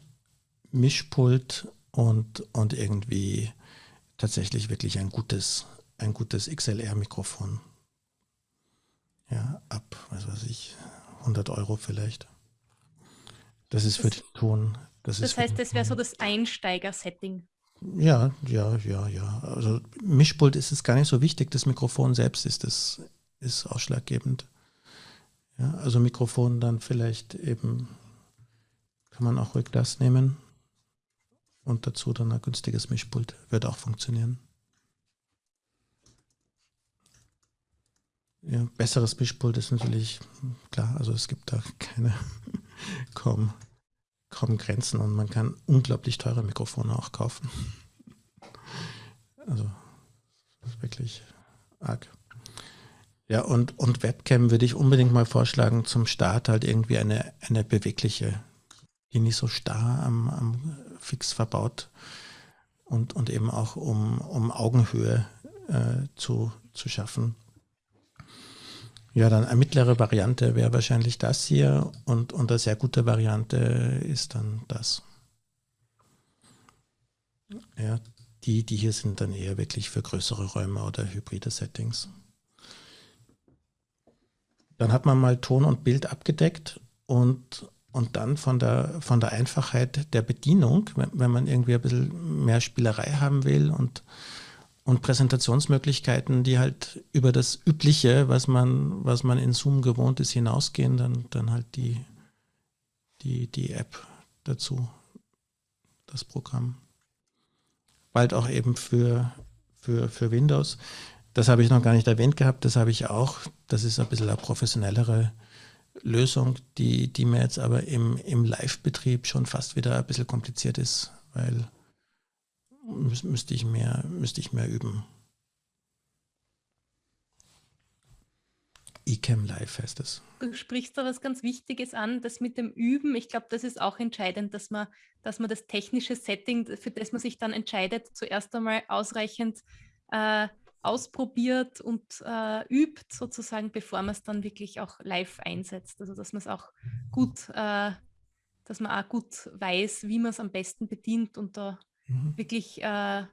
Mischpult und, und irgendwie tatsächlich wirklich ein gutes, ein gutes XLR-Mikrofon. Ja, ab, was weiß ich, 100 Euro vielleicht. Das ist für den Ton.
Das, das heißt, das wäre so das Einsteiger-Setting.
Ja, ja, ja, ja. Also Mischpult ist es gar nicht so wichtig. Das Mikrofon selbst ist das ist ausschlaggebend. Ja, also Mikrofon dann vielleicht eben kann man auch ruhig das nehmen und dazu dann ein günstiges Mischpult wird auch funktionieren. Ja, besseres Mischpult ist natürlich klar. Also es gibt da keine kaum kaum Grenzen und man kann unglaublich teure Mikrofone auch kaufen. Also wirklich arg. Ja, und, und Webcam würde ich unbedingt mal vorschlagen, zum Start halt irgendwie eine, eine bewegliche, die nicht so starr am, am Fix verbaut und, und eben auch um, um Augenhöhe äh, zu, zu schaffen. Ja, dann eine mittlere Variante wäre wahrscheinlich das hier und, eine sehr gute Variante ist dann das. Ja, die, die hier sind dann eher wirklich für größere Räume oder hybride Settings. Dann hat man mal Ton und Bild abgedeckt und, und dann von der, von der Einfachheit der Bedienung, wenn, wenn man irgendwie ein bisschen mehr Spielerei haben will und und Präsentationsmöglichkeiten, die halt über das Übliche, was man, was man in Zoom gewohnt ist, hinausgehen, dann, dann halt die, die, die App dazu, das Programm. Bald auch eben für, für, für Windows. Das habe ich noch gar nicht erwähnt gehabt, das habe ich auch. Das ist ein bisschen eine professionellere Lösung, die, die mir jetzt aber im, im Live-Betrieb schon fast wieder ein bisschen kompliziert ist, weil müsste ich mehr, müsste ich mehr üben. eCam Live heißt es.
Du sprichst da was ganz Wichtiges an, das mit dem Üben. Ich glaube, das ist auch entscheidend, dass man, dass man das technische Setting, für das man sich dann entscheidet, zuerst einmal ausreichend äh, ausprobiert und äh, übt, sozusagen, bevor man es dann wirklich auch live einsetzt. Also dass man es auch gut, äh, dass man auch gut weiß, wie man es am besten bedient und da mhm. wirklich äh,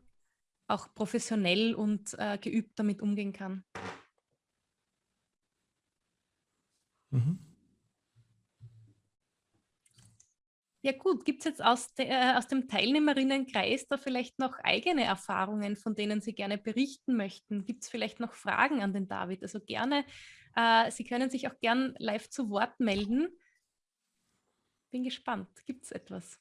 auch professionell und äh, geübt damit umgehen kann. Mhm. Ja gut, gibt es jetzt aus, de, äh, aus dem Teilnehmerinnenkreis da vielleicht noch eigene Erfahrungen, von denen Sie gerne berichten möchten? Gibt es vielleicht noch Fragen an den David? Also gerne, äh, Sie können sich auch gern live zu Wort melden. Bin gespannt. Gibt es etwas?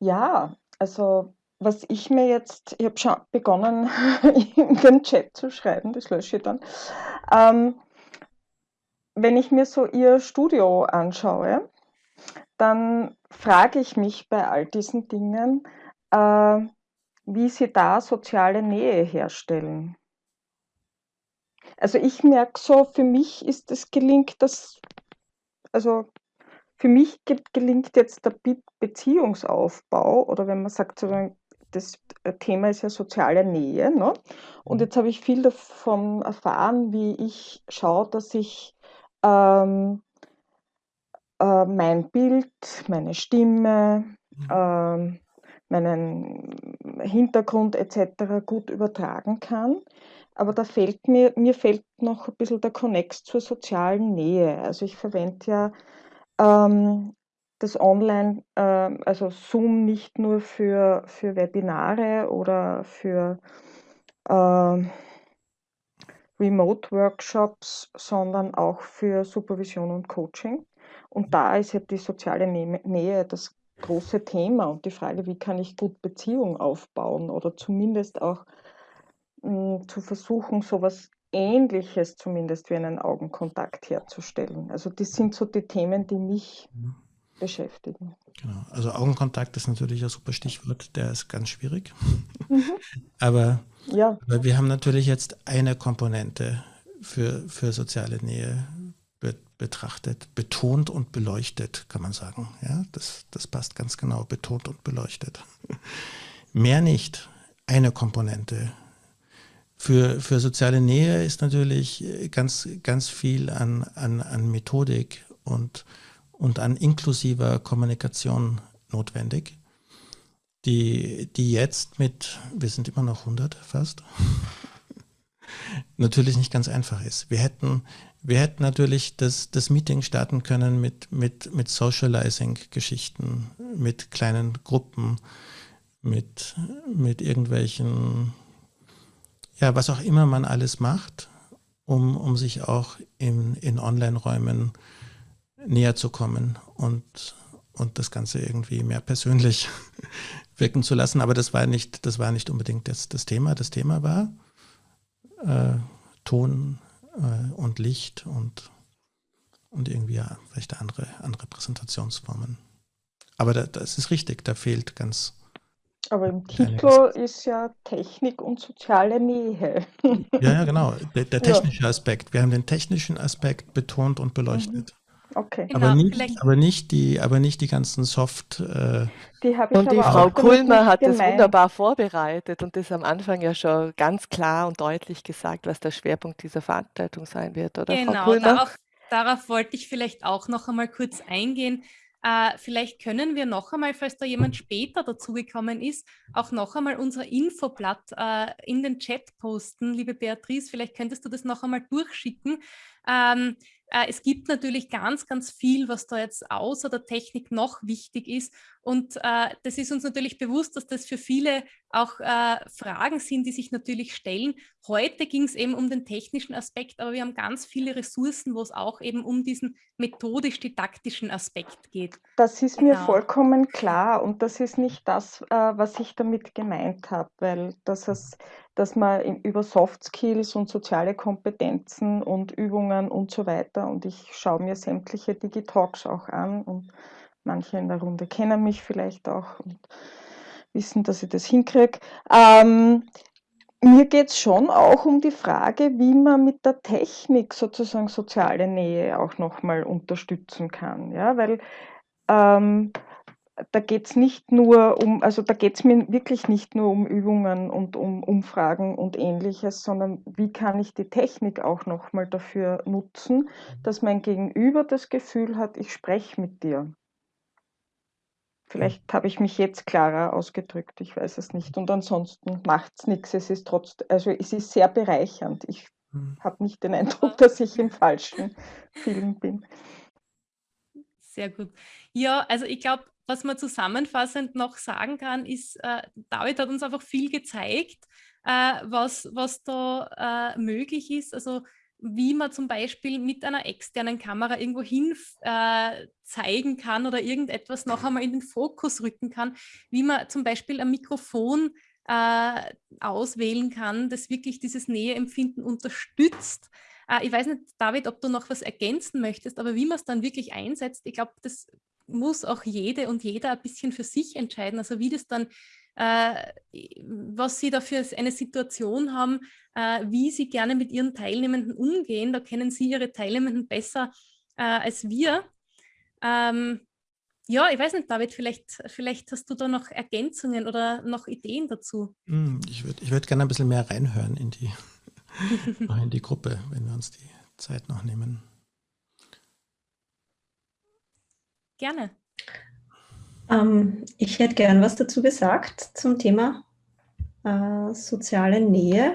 Ja, also was ich mir jetzt, ich habe schon begonnen in den Chat zu schreiben, das lösche ich dann. Ähm, wenn ich mir so Ihr Studio anschaue, dann frage ich mich bei all diesen Dingen, äh, wie Sie da soziale Nähe herstellen. Also ich merke so, für mich ist es gelingt, dass, also für mich gelingt jetzt der Beziehungsaufbau oder wenn man sagt, das äh, Thema ist ja soziale Nähe. Ne? Und mhm. jetzt habe ich viel davon erfahren, wie ich schaue, dass ich ähm, äh, mein Bild, meine Stimme, mhm. äh, meinen Hintergrund etc. gut übertragen kann. aber da fehlt mir, mir fehlt noch ein bisschen der Connex zur sozialen Nähe. Also ich verwende ja ähm, das Online, äh, also Zoom nicht nur für, für Webinare oder für äh, Remote-Workshops, sondern auch für Supervision und Coaching. Und da ist ja die soziale Nähe das große Thema und die Frage, wie kann ich gut Beziehungen aufbauen oder zumindest auch hm, zu versuchen, so etwas Ähnliches zumindest wie einen Augenkontakt herzustellen. Also das sind so die Themen, die mich mhm. beschäftigen.
Genau. Also Augenkontakt ist natürlich ein super Stichwort, der ist ganz schwierig. Mhm. aber, ja. aber wir haben natürlich jetzt eine Komponente für, für soziale Nähe be betrachtet, betont und beleuchtet, kann man sagen. Ja, das, das passt ganz genau, betont und beleuchtet. Mehr nicht. Eine Komponente. Für, für soziale Nähe ist natürlich ganz, ganz viel an, an, an Methodik und, und an inklusiver Kommunikation notwendig, die, die jetzt mit, wir sind immer noch 100 fast, natürlich nicht ganz einfach ist. Wir hätten, wir hätten natürlich das, das Meeting starten können mit, mit, mit Socializing-Geschichten, mit kleinen Gruppen, mit, mit irgendwelchen, ja, was auch immer man alles macht, um, um sich auch in, in Online-Räumen näher zu kommen und, und das Ganze irgendwie mehr persönlich wirken zu lassen. Aber das war nicht, das war nicht unbedingt das, das Thema. Das Thema war äh, Ton, äh, und Licht und, und irgendwie vielleicht andere, andere Präsentationsformen. Aber da, das ist richtig, da fehlt ganz.
Aber im Titel ist ja Technik und soziale Nähe.
ja, ja, genau. Der, der technische ja. Aspekt. Wir haben den technischen Aspekt betont und beleuchtet. Mhm.
Okay.
Genau, aber, nicht, aber, nicht die, aber nicht die ganzen Soft. Äh,
die und die Frau Kulmer hat gemeint. das wunderbar vorbereitet und das am Anfang ja schon ganz klar und deutlich gesagt, was der Schwerpunkt dieser Veranstaltung sein wird, oder
genau, Frau Kulmer? Darauf, darauf wollte ich vielleicht auch noch einmal kurz eingehen. Äh, vielleicht können wir noch einmal, falls da jemand später dazugekommen ist, auch noch einmal unser Infoblatt äh, in den Chat posten. Liebe Beatrice, vielleicht könntest du das noch einmal durchschicken. Ähm, äh, es gibt natürlich ganz, ganz viel, was da jetzt außer der Technik noch wichtig ist. Und äh, das ist uns natürlich bewusst, dass das für viele auch äh, Fragen sind, die sich natürlich stellen. Heute ging es eben um den technischen Aspekt, aber wir haben ganz viele Ressourcen, wo es auch eben um diesen methodisch-didaktischen Aspekt geht.
Das ist genau. mir vollkommen klar und das ist nicht das, äh, was ich damit gemeint habe, weil das ist dass man über Soft Skills und soziale Kompetenzen und Übungen und so weiter und ich schaue mir sämtliche Digitalks auch an und manche in der Runde kennen mich vielleicht auch und wissen, dass ich das hinkriege. Ähm, mir geht es schon auch um die Frage, wie man mit der Technik sozusagen soziale Nähe auch nochmal unterstützen kann. Ja, weil ähm, da geht es nicht nur um, also da geht es mir wirklich nicht nur um Übungen und um Umfragen und ähnliches, sondern wie kann ich die Technik auch nochmal dafür nutzen, dass mein Gegenüber das Gefühl hat, ich spreche mit dir. Vielleicht habe ich mich jetzt klarer ausgedrückt, ich weiß es nicht. Und ansonsten macht es nichts. Es ist trotzdem, also es ist sehr bereichernd. Ich hm. habe nicht den Eindruck, dass ich im falschen Film bin.
Sehr gut. Ja, also ich glaube, was man zusammenfassend noch sagen kann, ist, äh, David hat uns einfach viel gezeigt, äh, was, was da äh, möglich ist. Also wie man zum Beispiel mit einer externen Kamera irgendwo hin äh, zeigen kann oder irgendetwas noch einmal in den Fokus rücken kann, wie man zum Beispiel ein Mikrofon äh, auswählen kann, das wirklich dieses Näheempfinden unterstützt. Äh, ich weiß nicht, David, ob du noch was ergänzen möchtest, aber wie man es dann wirklich einsetzt, ich glaube, das muss auch jede und jeder ein bisschen für sich entscheiden. Also wie das dann, was sie da für eine Situation haben, äh, wie sie gerne mit ihren Teilnehmenden umgehen. Da kennen sie ihre Teilnehmenden besser äh, als wir. Ähm, ja, ich weiß nicht, David, vielleicht, vielleicht hast du da noch Ergänzungen oder noch Ideen dazu.
Hm, ich würde ich würd gerne ein bisschen mehr reinhören in die, in die Gruppe, wenn wir uns die Zeit noch nehmen.
Gerne.
Ähm, ich hätte gern was dazu gesagt zum Thema äh, soziale Nähe.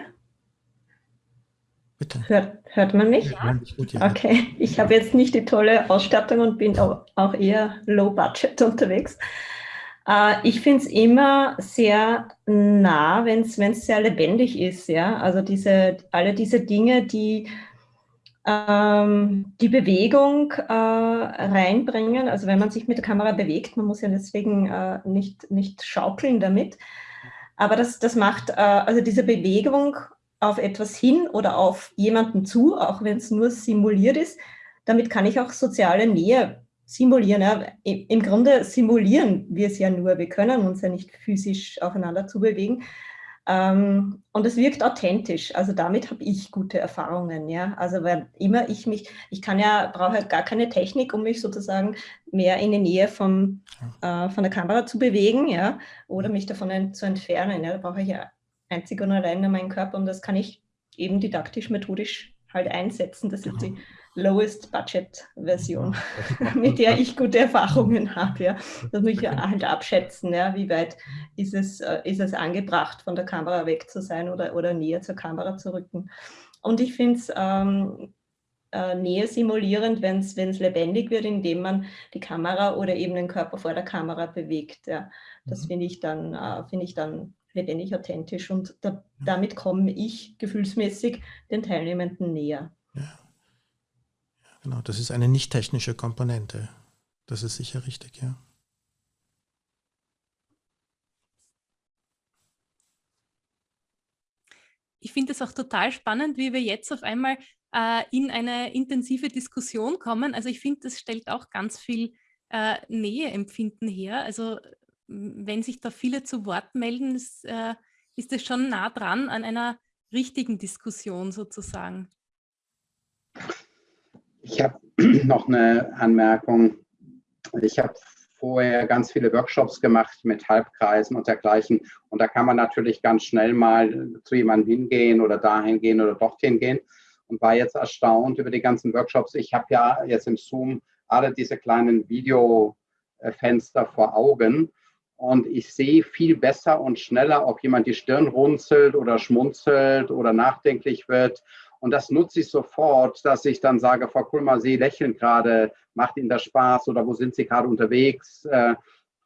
Bitte. Hört, hört man mich? Ja. Gut, ja. Okay, ich habe jetzt nicht die tolle Ausstattung und bin auch eher low budget unterwegs. Äh, ich finde es immer sehr nah, wenn es sehr lebendig ist. Ja? Also diese, alle diese Dinge, die ähm, die Bewegung äh, reinbringen. Also wenn man sich mit der Kamera bewegt, man muss ja deswegen äh, nicht, nicht schaukeln damit. Aber das, das macht, äh, also diese Bewegung auf etwas hin oder auf jemanden zu, auch wenn es nur simuliert ist, damit kann ich auch soziale Nähe simulieren. Ja. Im Grunde simulieren wir es ja nur, wir können uns ja nicht physisch aufeinander zubewegen. Ähm, und es wirkt authentisch. Also damit habe ich gute Erfahrungen. Ja? Also weil immer ich mich, ich kann ja, brauche halt gar keine Technik, um mich sozusagen mehr in die Nähe vom, äh, von der Kamera zu bewegen, ja, oder mich davon zu entfernen. Ja? Da brauche ich ja einzig und allein meinen Körper und das kann ich eben didaktisch, methodisch halt einsetzen. Das ist die Lowest Budget Version, mit der ich gute Erfahrungen habe. Ja. Das muss ich halt abschätzen, ja, wie weit ist es, äh, ist es angebracht, von der Kamera weg zu sein oder, oder näher zur Kamera zu rücken. Und ich finde es ähm, äh, näher simulierend, wenn es lebendig wird, indem man die Kamera oder eben den Körper vor der Kamera bewegt. Ja. Das mhm. finde ich, dann, äh, find ich dann lebendig authentisch und da, damit komme ich gefühlsmäßig den Teilnehmenden näher.
Ja. Genau, das ist eine nicht technische Komponente. Das ist sicher richtig, ja.
Ich finde es auch total spannend, wie wir jetzt auf einmal äh, in eine intensive Diskussion kommen. Also ich finde, das stellt auch ganz viel äh, Näheempfinden her. Also wenn sich da viele zu Wort melden, ist, äh, ist es schon nah dran an einer richtigen Diskussion sozusagen.
Ich habe noch eine Anmerkung. Ich habe vorher ganz viele Workshops gemacht mit Halbkreisen und dergleichen. Und da kann man natürlich ganz schnell mal zu jemandem hingehen oder dahin gehen oder dorthin gehen. Und war jetzt erstaunt über die ganzen Workshops. Ich habe ja jetzt im Zoom alle diese kleinen Videofenster vor Augen. Und ich sehe viel besser und schneller, ob jemand die Stirn runzelt oder schmunzelt oder nachdenklich wird und das nutze ich sofort, dass ich dann sage, Frau Kulmer, Sie lächeln gerade, macht Ihnen das Spaß oder wo sind Sie gerade unterwegs? Äh,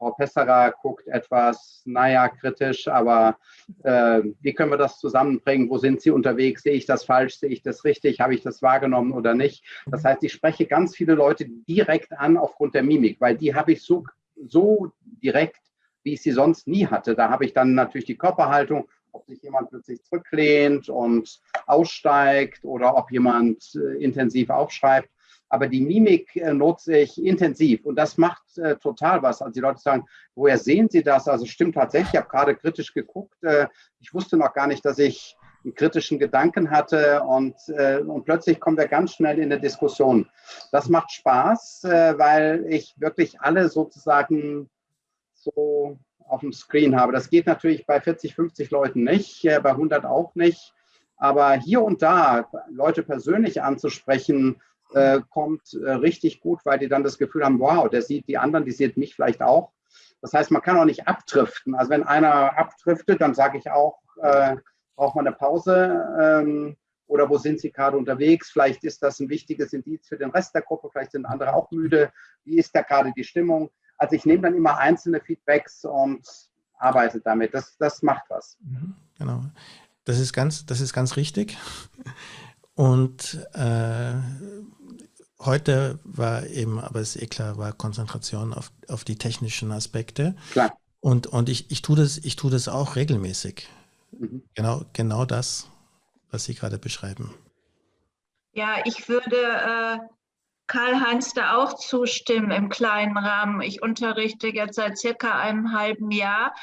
Frau Pesserer guckt etwas, naja, kritisch, aber äh, wie können wir das zusammenbringen? Wo sind Sie unterwegs? Sehe ich das falsch? Sehe ich das richtig? Habe ich das wahrgenommen oder nicht? Das heißt, ich spreche ganz viele Leute direkt an aufgrund der Mimik, weil die habe ich so, so direkt, wie ich sie sonst nie hatte. Da habe ich dann natürlich die Körperhaltung ob sich jemand plötzlich zurücklehnt und aussteigt oder ob jemand äh, intensiv aufschreibt. Aber die Mimik äh, nutze ich intensiv und das macht äh, total was. Also die Leute sagen, woher sehen Sie das? Also stimmt tatsächlich, ich habe gerade kritisch geguckt. Äh, ich wusste noch gar nicht, dass ich einen kritischen Gedanken hatte und, äh, und plötzlich kommen wir ganz schnell in eine Diskussion. Das macht Spaß, äh, weil ich wirklich alle sozusagen so auf dem Screen habe. Das geht natürlich bei 40, 50 Leuten nicht, bei 100 auch nicht. Aber hier und da Leute persönlich anzusprechen, äh, kommt äh, richtig gut, weil die dann das Gefühl haben, wow, der sieht die anderen, die sieht mich vielleicht auch. Das heißt, man kann auch nicht abdriften. Also wenn einer abdriftet, dann sage ich auch, äh, braucht man eine Pause ähm, oder wo sind Sie gerade unterwegs? Vielleicht ist das ein wichtiges Indiz für den Rest der Gruppe, vielleicht sind andere auch müde. Wie ist da gerade die Stimmung? Also ich nehme dann immer einzelne Feedbacks und arbeite damit. Das, das macht was.
Mhm, genau. Das ist ganz, das ist ganz richtig. Und äh, heute war eben, aber es ist eh klar, war Konzentration auf, auf die technischen Aspekte.
Klar.
Und, und ich, ich tue das, ich tue das auch regelmäßig. Mhm. Genau, genau das, was Sie gerade beschreiben.
Ja, ich würde äh, Karl-Heinz da auch zustimmen im kleinen Rahmen. Ich unterrichte jetzt seit circa einem halben Jahr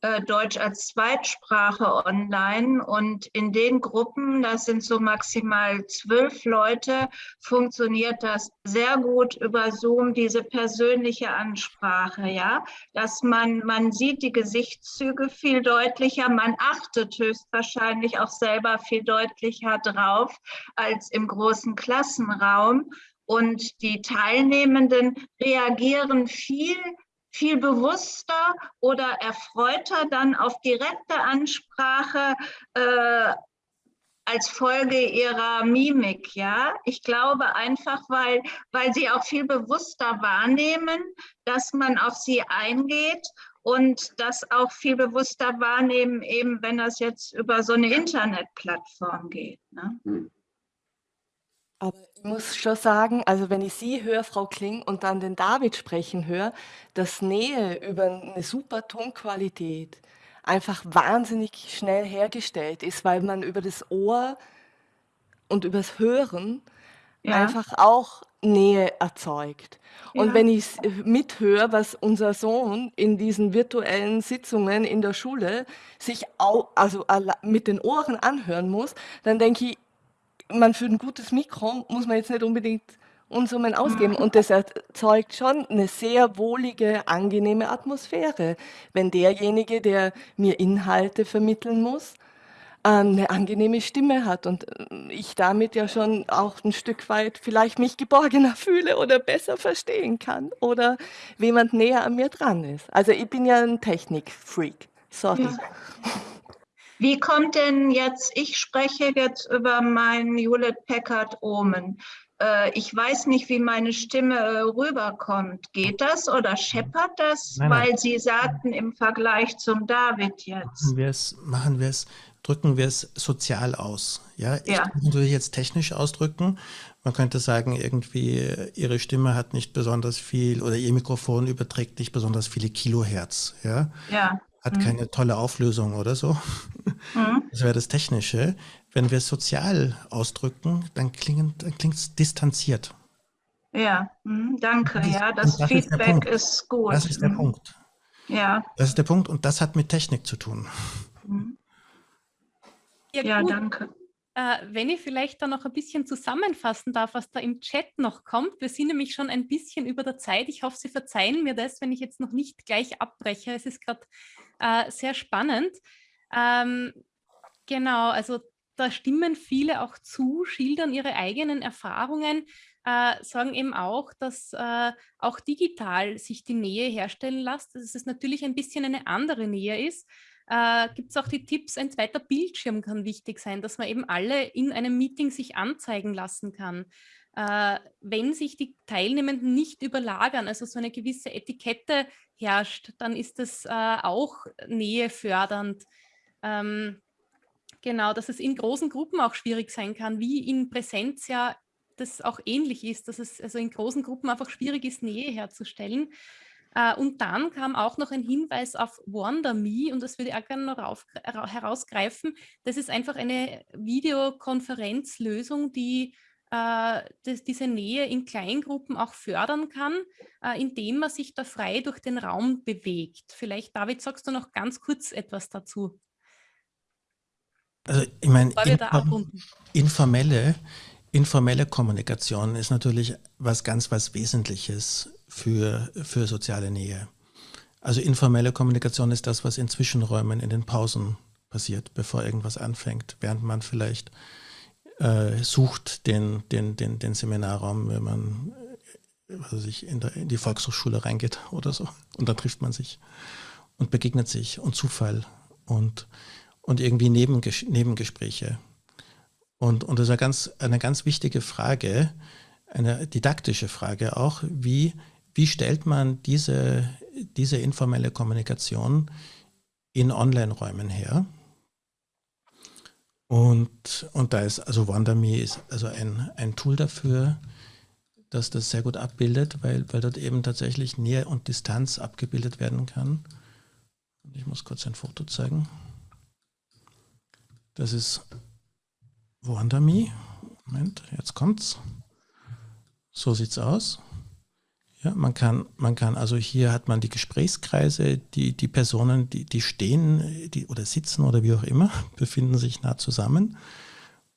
äh, Deutsch als Zweitsprache online. Und in den Gruppen, das sind so maximal zwölf Leute, funktioniert das sehr gut über Zoom, diese persönliche Ansprache, ja, dass man, man sieht die Gesichtszüge viel deutlicher, man achtet höchstwahrscheinlich auch selber viel deutlicher drauf als im großen Klassenraum und die Teilnehmenden reagieren viel, viel bewusster oder erfreuter dann auf direkte Ansprache äh, als Folge ihrer Mimik, ja. Ich glaube einfach, weil, weil sie auch viel bewusster wahrnehmen, dass man auf sie eingeht und das auch viel bewusster wahrnehmen, eben wenn das jetzt über so eine Internetplattform geht. Ne?
Aber ich muss schon sagen, also wenn ich Sie höre, Frau Kling, und dann den David sprechen höre, dass Nähe über eine super Tonqualität einfach wahnsinnig schnell hergestellt ist, weil man über das Ohr und übers Hören ja. einfach auch Nähe erzeugt. Und ja. wenn ich mithöre, was unser Sohn in diesen virtuellen Sitzungen in der Schule sich auch, also mit den Ohren anhören muss, dann denke ich, man für ein gutes Mikro muss man jetzt nicht unbedingt Unsummen ausgeben. Und das erzeugt schon eine sehr wohlige, angenehme Atmosphäre, wenn derjenige, der mir Inhalte vermitteln muss, eine angenehme Stimme hat und äh, ich damit ja schon auch ein Stück weit vielleicht mich geborgener fühle oder besser verstehen kann oder jemand näher an mir dran ist. Also ich bin ja ein Technikfreak. Sorry. Ja.
Wie kommt denn jetzt, ich spreche jetzt über mein Hewlett Packard Omen. Äh, ich weiß nicht, wie meine Stimme äh, rüberkommt. Geht das oder scheppert das? Nein, nein. Weil Sie sagten im Vergleich zum David jetzt.
Machen wir es, drücken wir es sozial aus. Ja, ich ja. kann natürlich jetzt technisch ausdrücken. Man könnte sagen, irgendwie Ihre Stimme hat nicht besonders viel oder Ihr Mikrofon überträgt nicht besonders viele Kilohertz. Ja.
ja
hat mhm. keine tolle Auflösung oder so. Mhm. Das wäre das Technische. Wenn wir es sozial ausdrücken, dann klingt es distanziert.
Ja, mhm, danke. Das, ja, das, das Feedback ist, ist, gut.
Das ist der mhm. Punkt.
Ja.
Das ist der Punkt und das hat mit Technik zu tun.
Mhm. Ja, ja danke.
Äh, wenn ich vielleicht da noch ein bisschen zusammenfassen darf, was da im Chat noch kommt. Wir sind nämlich schon ein bisschen über der Zeit. Ich hoffe, Sie verzeihen mir das, wenn ich jetzt noch nicht gleich abbreche. Es ist gerade äh, sehr spannend. Ähm, genau, also da stimmen viele auch zu, schildern ihre eigenen Erfahrungen, äh, sagen eben auch, dass äh, auch digital sich die Nähe herstellen lässt, dass es natürlich ein bisschen eine andere Nähe ist. Äh, Gibt es auch die Tipps, ein zweiter Bildschirm kann wichtig sein, dass man eben alle in einem Meeting sich anzeigen lassen kann. Äh, wenn sich die Teilnehmenden nicht überlagern, also so eine gewisse Etikette herrscht, dann ist das äh, auch nähefördernd. Ähm, genau, dass es in großen Gruppen auch schwierig sein kann, wie in Präsenz ja das auch ähnlich ist, dass es also in großen Gruppen einfach schwierig ist, Nähe herzustellen. Äh, und dann kam auch noch ein Hinweis auf WanderMe und das würde ich auch gerne noch herausgreifen. Das ist einfach eine Videokonferenzlösung, die äh, das, diese Nähe in Kleingruppen auch fördern kann, äh, indem man sich da frei durch den Raum bewegt. Vielleicht, David, sagst du noch ganz kurz etwas dazu?
Also ich meine, inform informelle, informelle Kommunikation ist natürlich was ganz was Wesentliches für, für soziale Nähe. Also informelle Kommunikation ist das, was in Zwischenräumen, in den Pausen passiert, bevor irgendwas anfängt, während man vielleicht äh, sucht den, den, den, den Seminarraum, wenn man also sich in, der, in die Volkshochschule reingeht oder so. Und dann trifft man sich und begegnet sich und Zufall und, und irgendwie Nebenges Nebengespräche. Und, und das ist eine ganz, eine ganz wichtige Frage, eine didaktische Frage auch, wie, wie stellt man diese, diese informelle Kommunikation in Online-Räumen her? Und, und da ist, also WanderMe ist also ein, ein Tool dafür, dass das sehr gut abbildet, weil, weil dort eben tatsächlich Nähe und Distanz abgebildet werden kann. Ich muss kurz ein Foto zeigen. Das ist WanderMe. Moment, jetzt kommt's. So sieht's aus. Ja, man kann, man kann, also hier hat man die Gesprächskreise, die, die Personen, die, die stehen die, oder sitzen oder wie auch immer, befinden sich nah zusammen.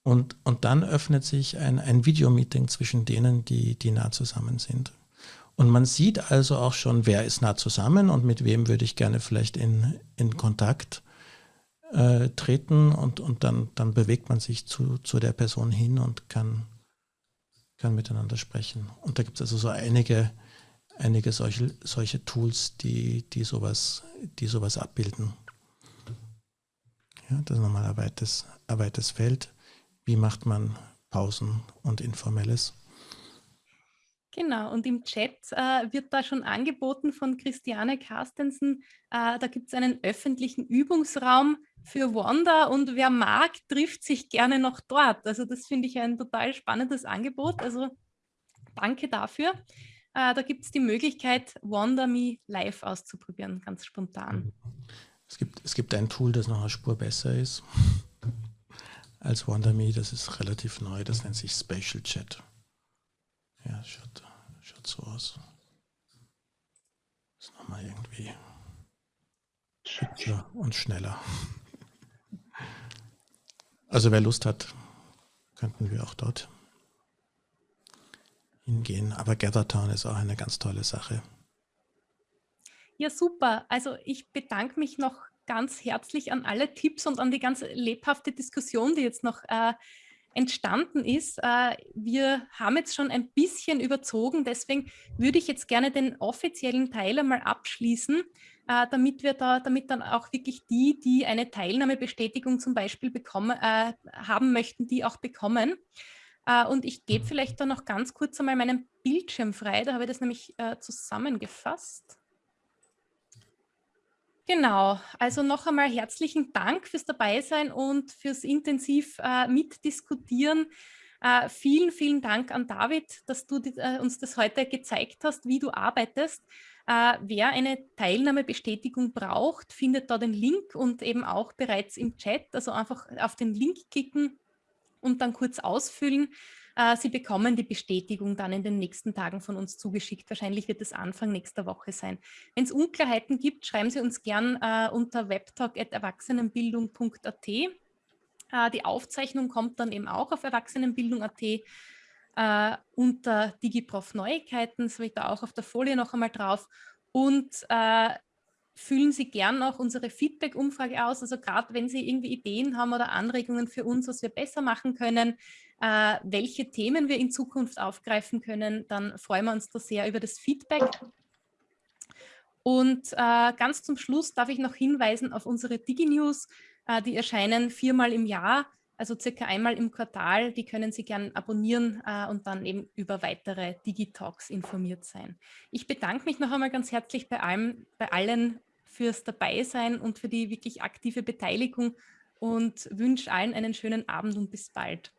Und, und dann öffnet sich ein, ein Videomeeting zwischen denen, die, die nah zusammen sind. Und man sieht also auch schon, wer ist nah zusammen und mit wem würde ich gerne vielleicht in, in Kontakt äh, treten und, und dann, dann bewegt man sich zu, zu der Person hin und kann, kann miteinander sprechen. Und da gibt es also so einige einige solche, solche Tools, die, die, sowas, die sowas abbilden. Ja, das ist nochmal ein weites, ein weites Feld. wie macht man Pausen und Informelles.
Genau, und im Chat äh, wird da schon angeboten von Christiane Carstensen, äh, da gibt es einen öffentlichen Übungsraum für Wanda und wer mag, trifft sich gerne noch dort. Also das finde ich ein total spannendes Angebot, also danke dafür. Äh, da gibt es die Möglichkeit, Wanda Me live auszuprobieren, ganz spontan.
Es gibt, es gibt ein Tool, das noch eine Spur besser ist als WandaMe. Das ist relativ neu, das nennt sich Spatial Chat. Ja, schaut, schaut so aus. Das ist nochmal irgendwie hübscher und schneller. Also wer Lust hat, könnten wir auch dort hingehen. Aber Gathertown ist auch eine ganz tolle Sache.
Ja, super. Also ich bedanke mich noch ganz herzlich an alle Tipps und an die ganz lebhafte Diskussion, die jetzt noch äh, entstanden ist. Äh, wir haben jetzt schon ein bisschen überzogen, deswegen würde ich jetzt gerne den offiziellen Teil einmal abschließen, äh, damit wir da, damit dann auch wirklich die, die eine Teilnahmebestätigung zum Beispiel bekommen, äh, haben möchten, die auch bekommen. Äh, und ich gebe vielleicht dann noch ganz kurz einmal meinen Bildschirm frei, da habe ich das nämlich äh, zusammengefasst. Genau, also noch einmal herzlichen Dank fürs Dabeisein und fürs intensiv äh, mitdiskutieren. Vielen, vielen Dank an David, dass du die, uns das heute gezeigt hast, wie du arbeitest. Wer eine Teilnahmebestätigung braucht, findet da den Link und eben auch bereits im Chat. Also einfach auf den Link klicken und dann kurz ausfüllen. Äh, Sie bekommen die Bestätigung dann in den nächsten Tagen von uns zugeschickt. Wahrscheinlich wird es Anfang nächster Woche sein. Wenn es Unklarheiten gibt, schreiben Sie uns gern äh, unter webtalk.erwachsenenbildung.at. Äh, die Aufzeichnung kommt dann eben auch auf erwachsenenbildung.at. Unter DigiProf Neuigkeiten, das habe ich da auch auf der Folie noch einmal drauf. Und äh, füllen Sie gern auch unsere Feedback-Umfrage aus. Also gerade wenn Sie irgendwie Ideen haben oder Anregungen für uns, was wir besser machen können, äh, welche Themen wir in Zukunft aufgreifen können, dann freuen wir uns da sehr über das Feedback. Und äh, ganz zum Schluss darf ich noch hinweisen auf unsere Digi-News. Äh, die erscheinen viermal im Jahr, also circa einmal im Quartal. Die können Sie gern abonnieren äh, und dann eben über weitere Digi-Talks informiert sein. Ich bedanke mich noch einmal ganz herzlich bei, allem, bei allen fürs Dabeisein und für die wirklich aktive Beteiligung und wünsche allen einen schönen Abend und bis bald.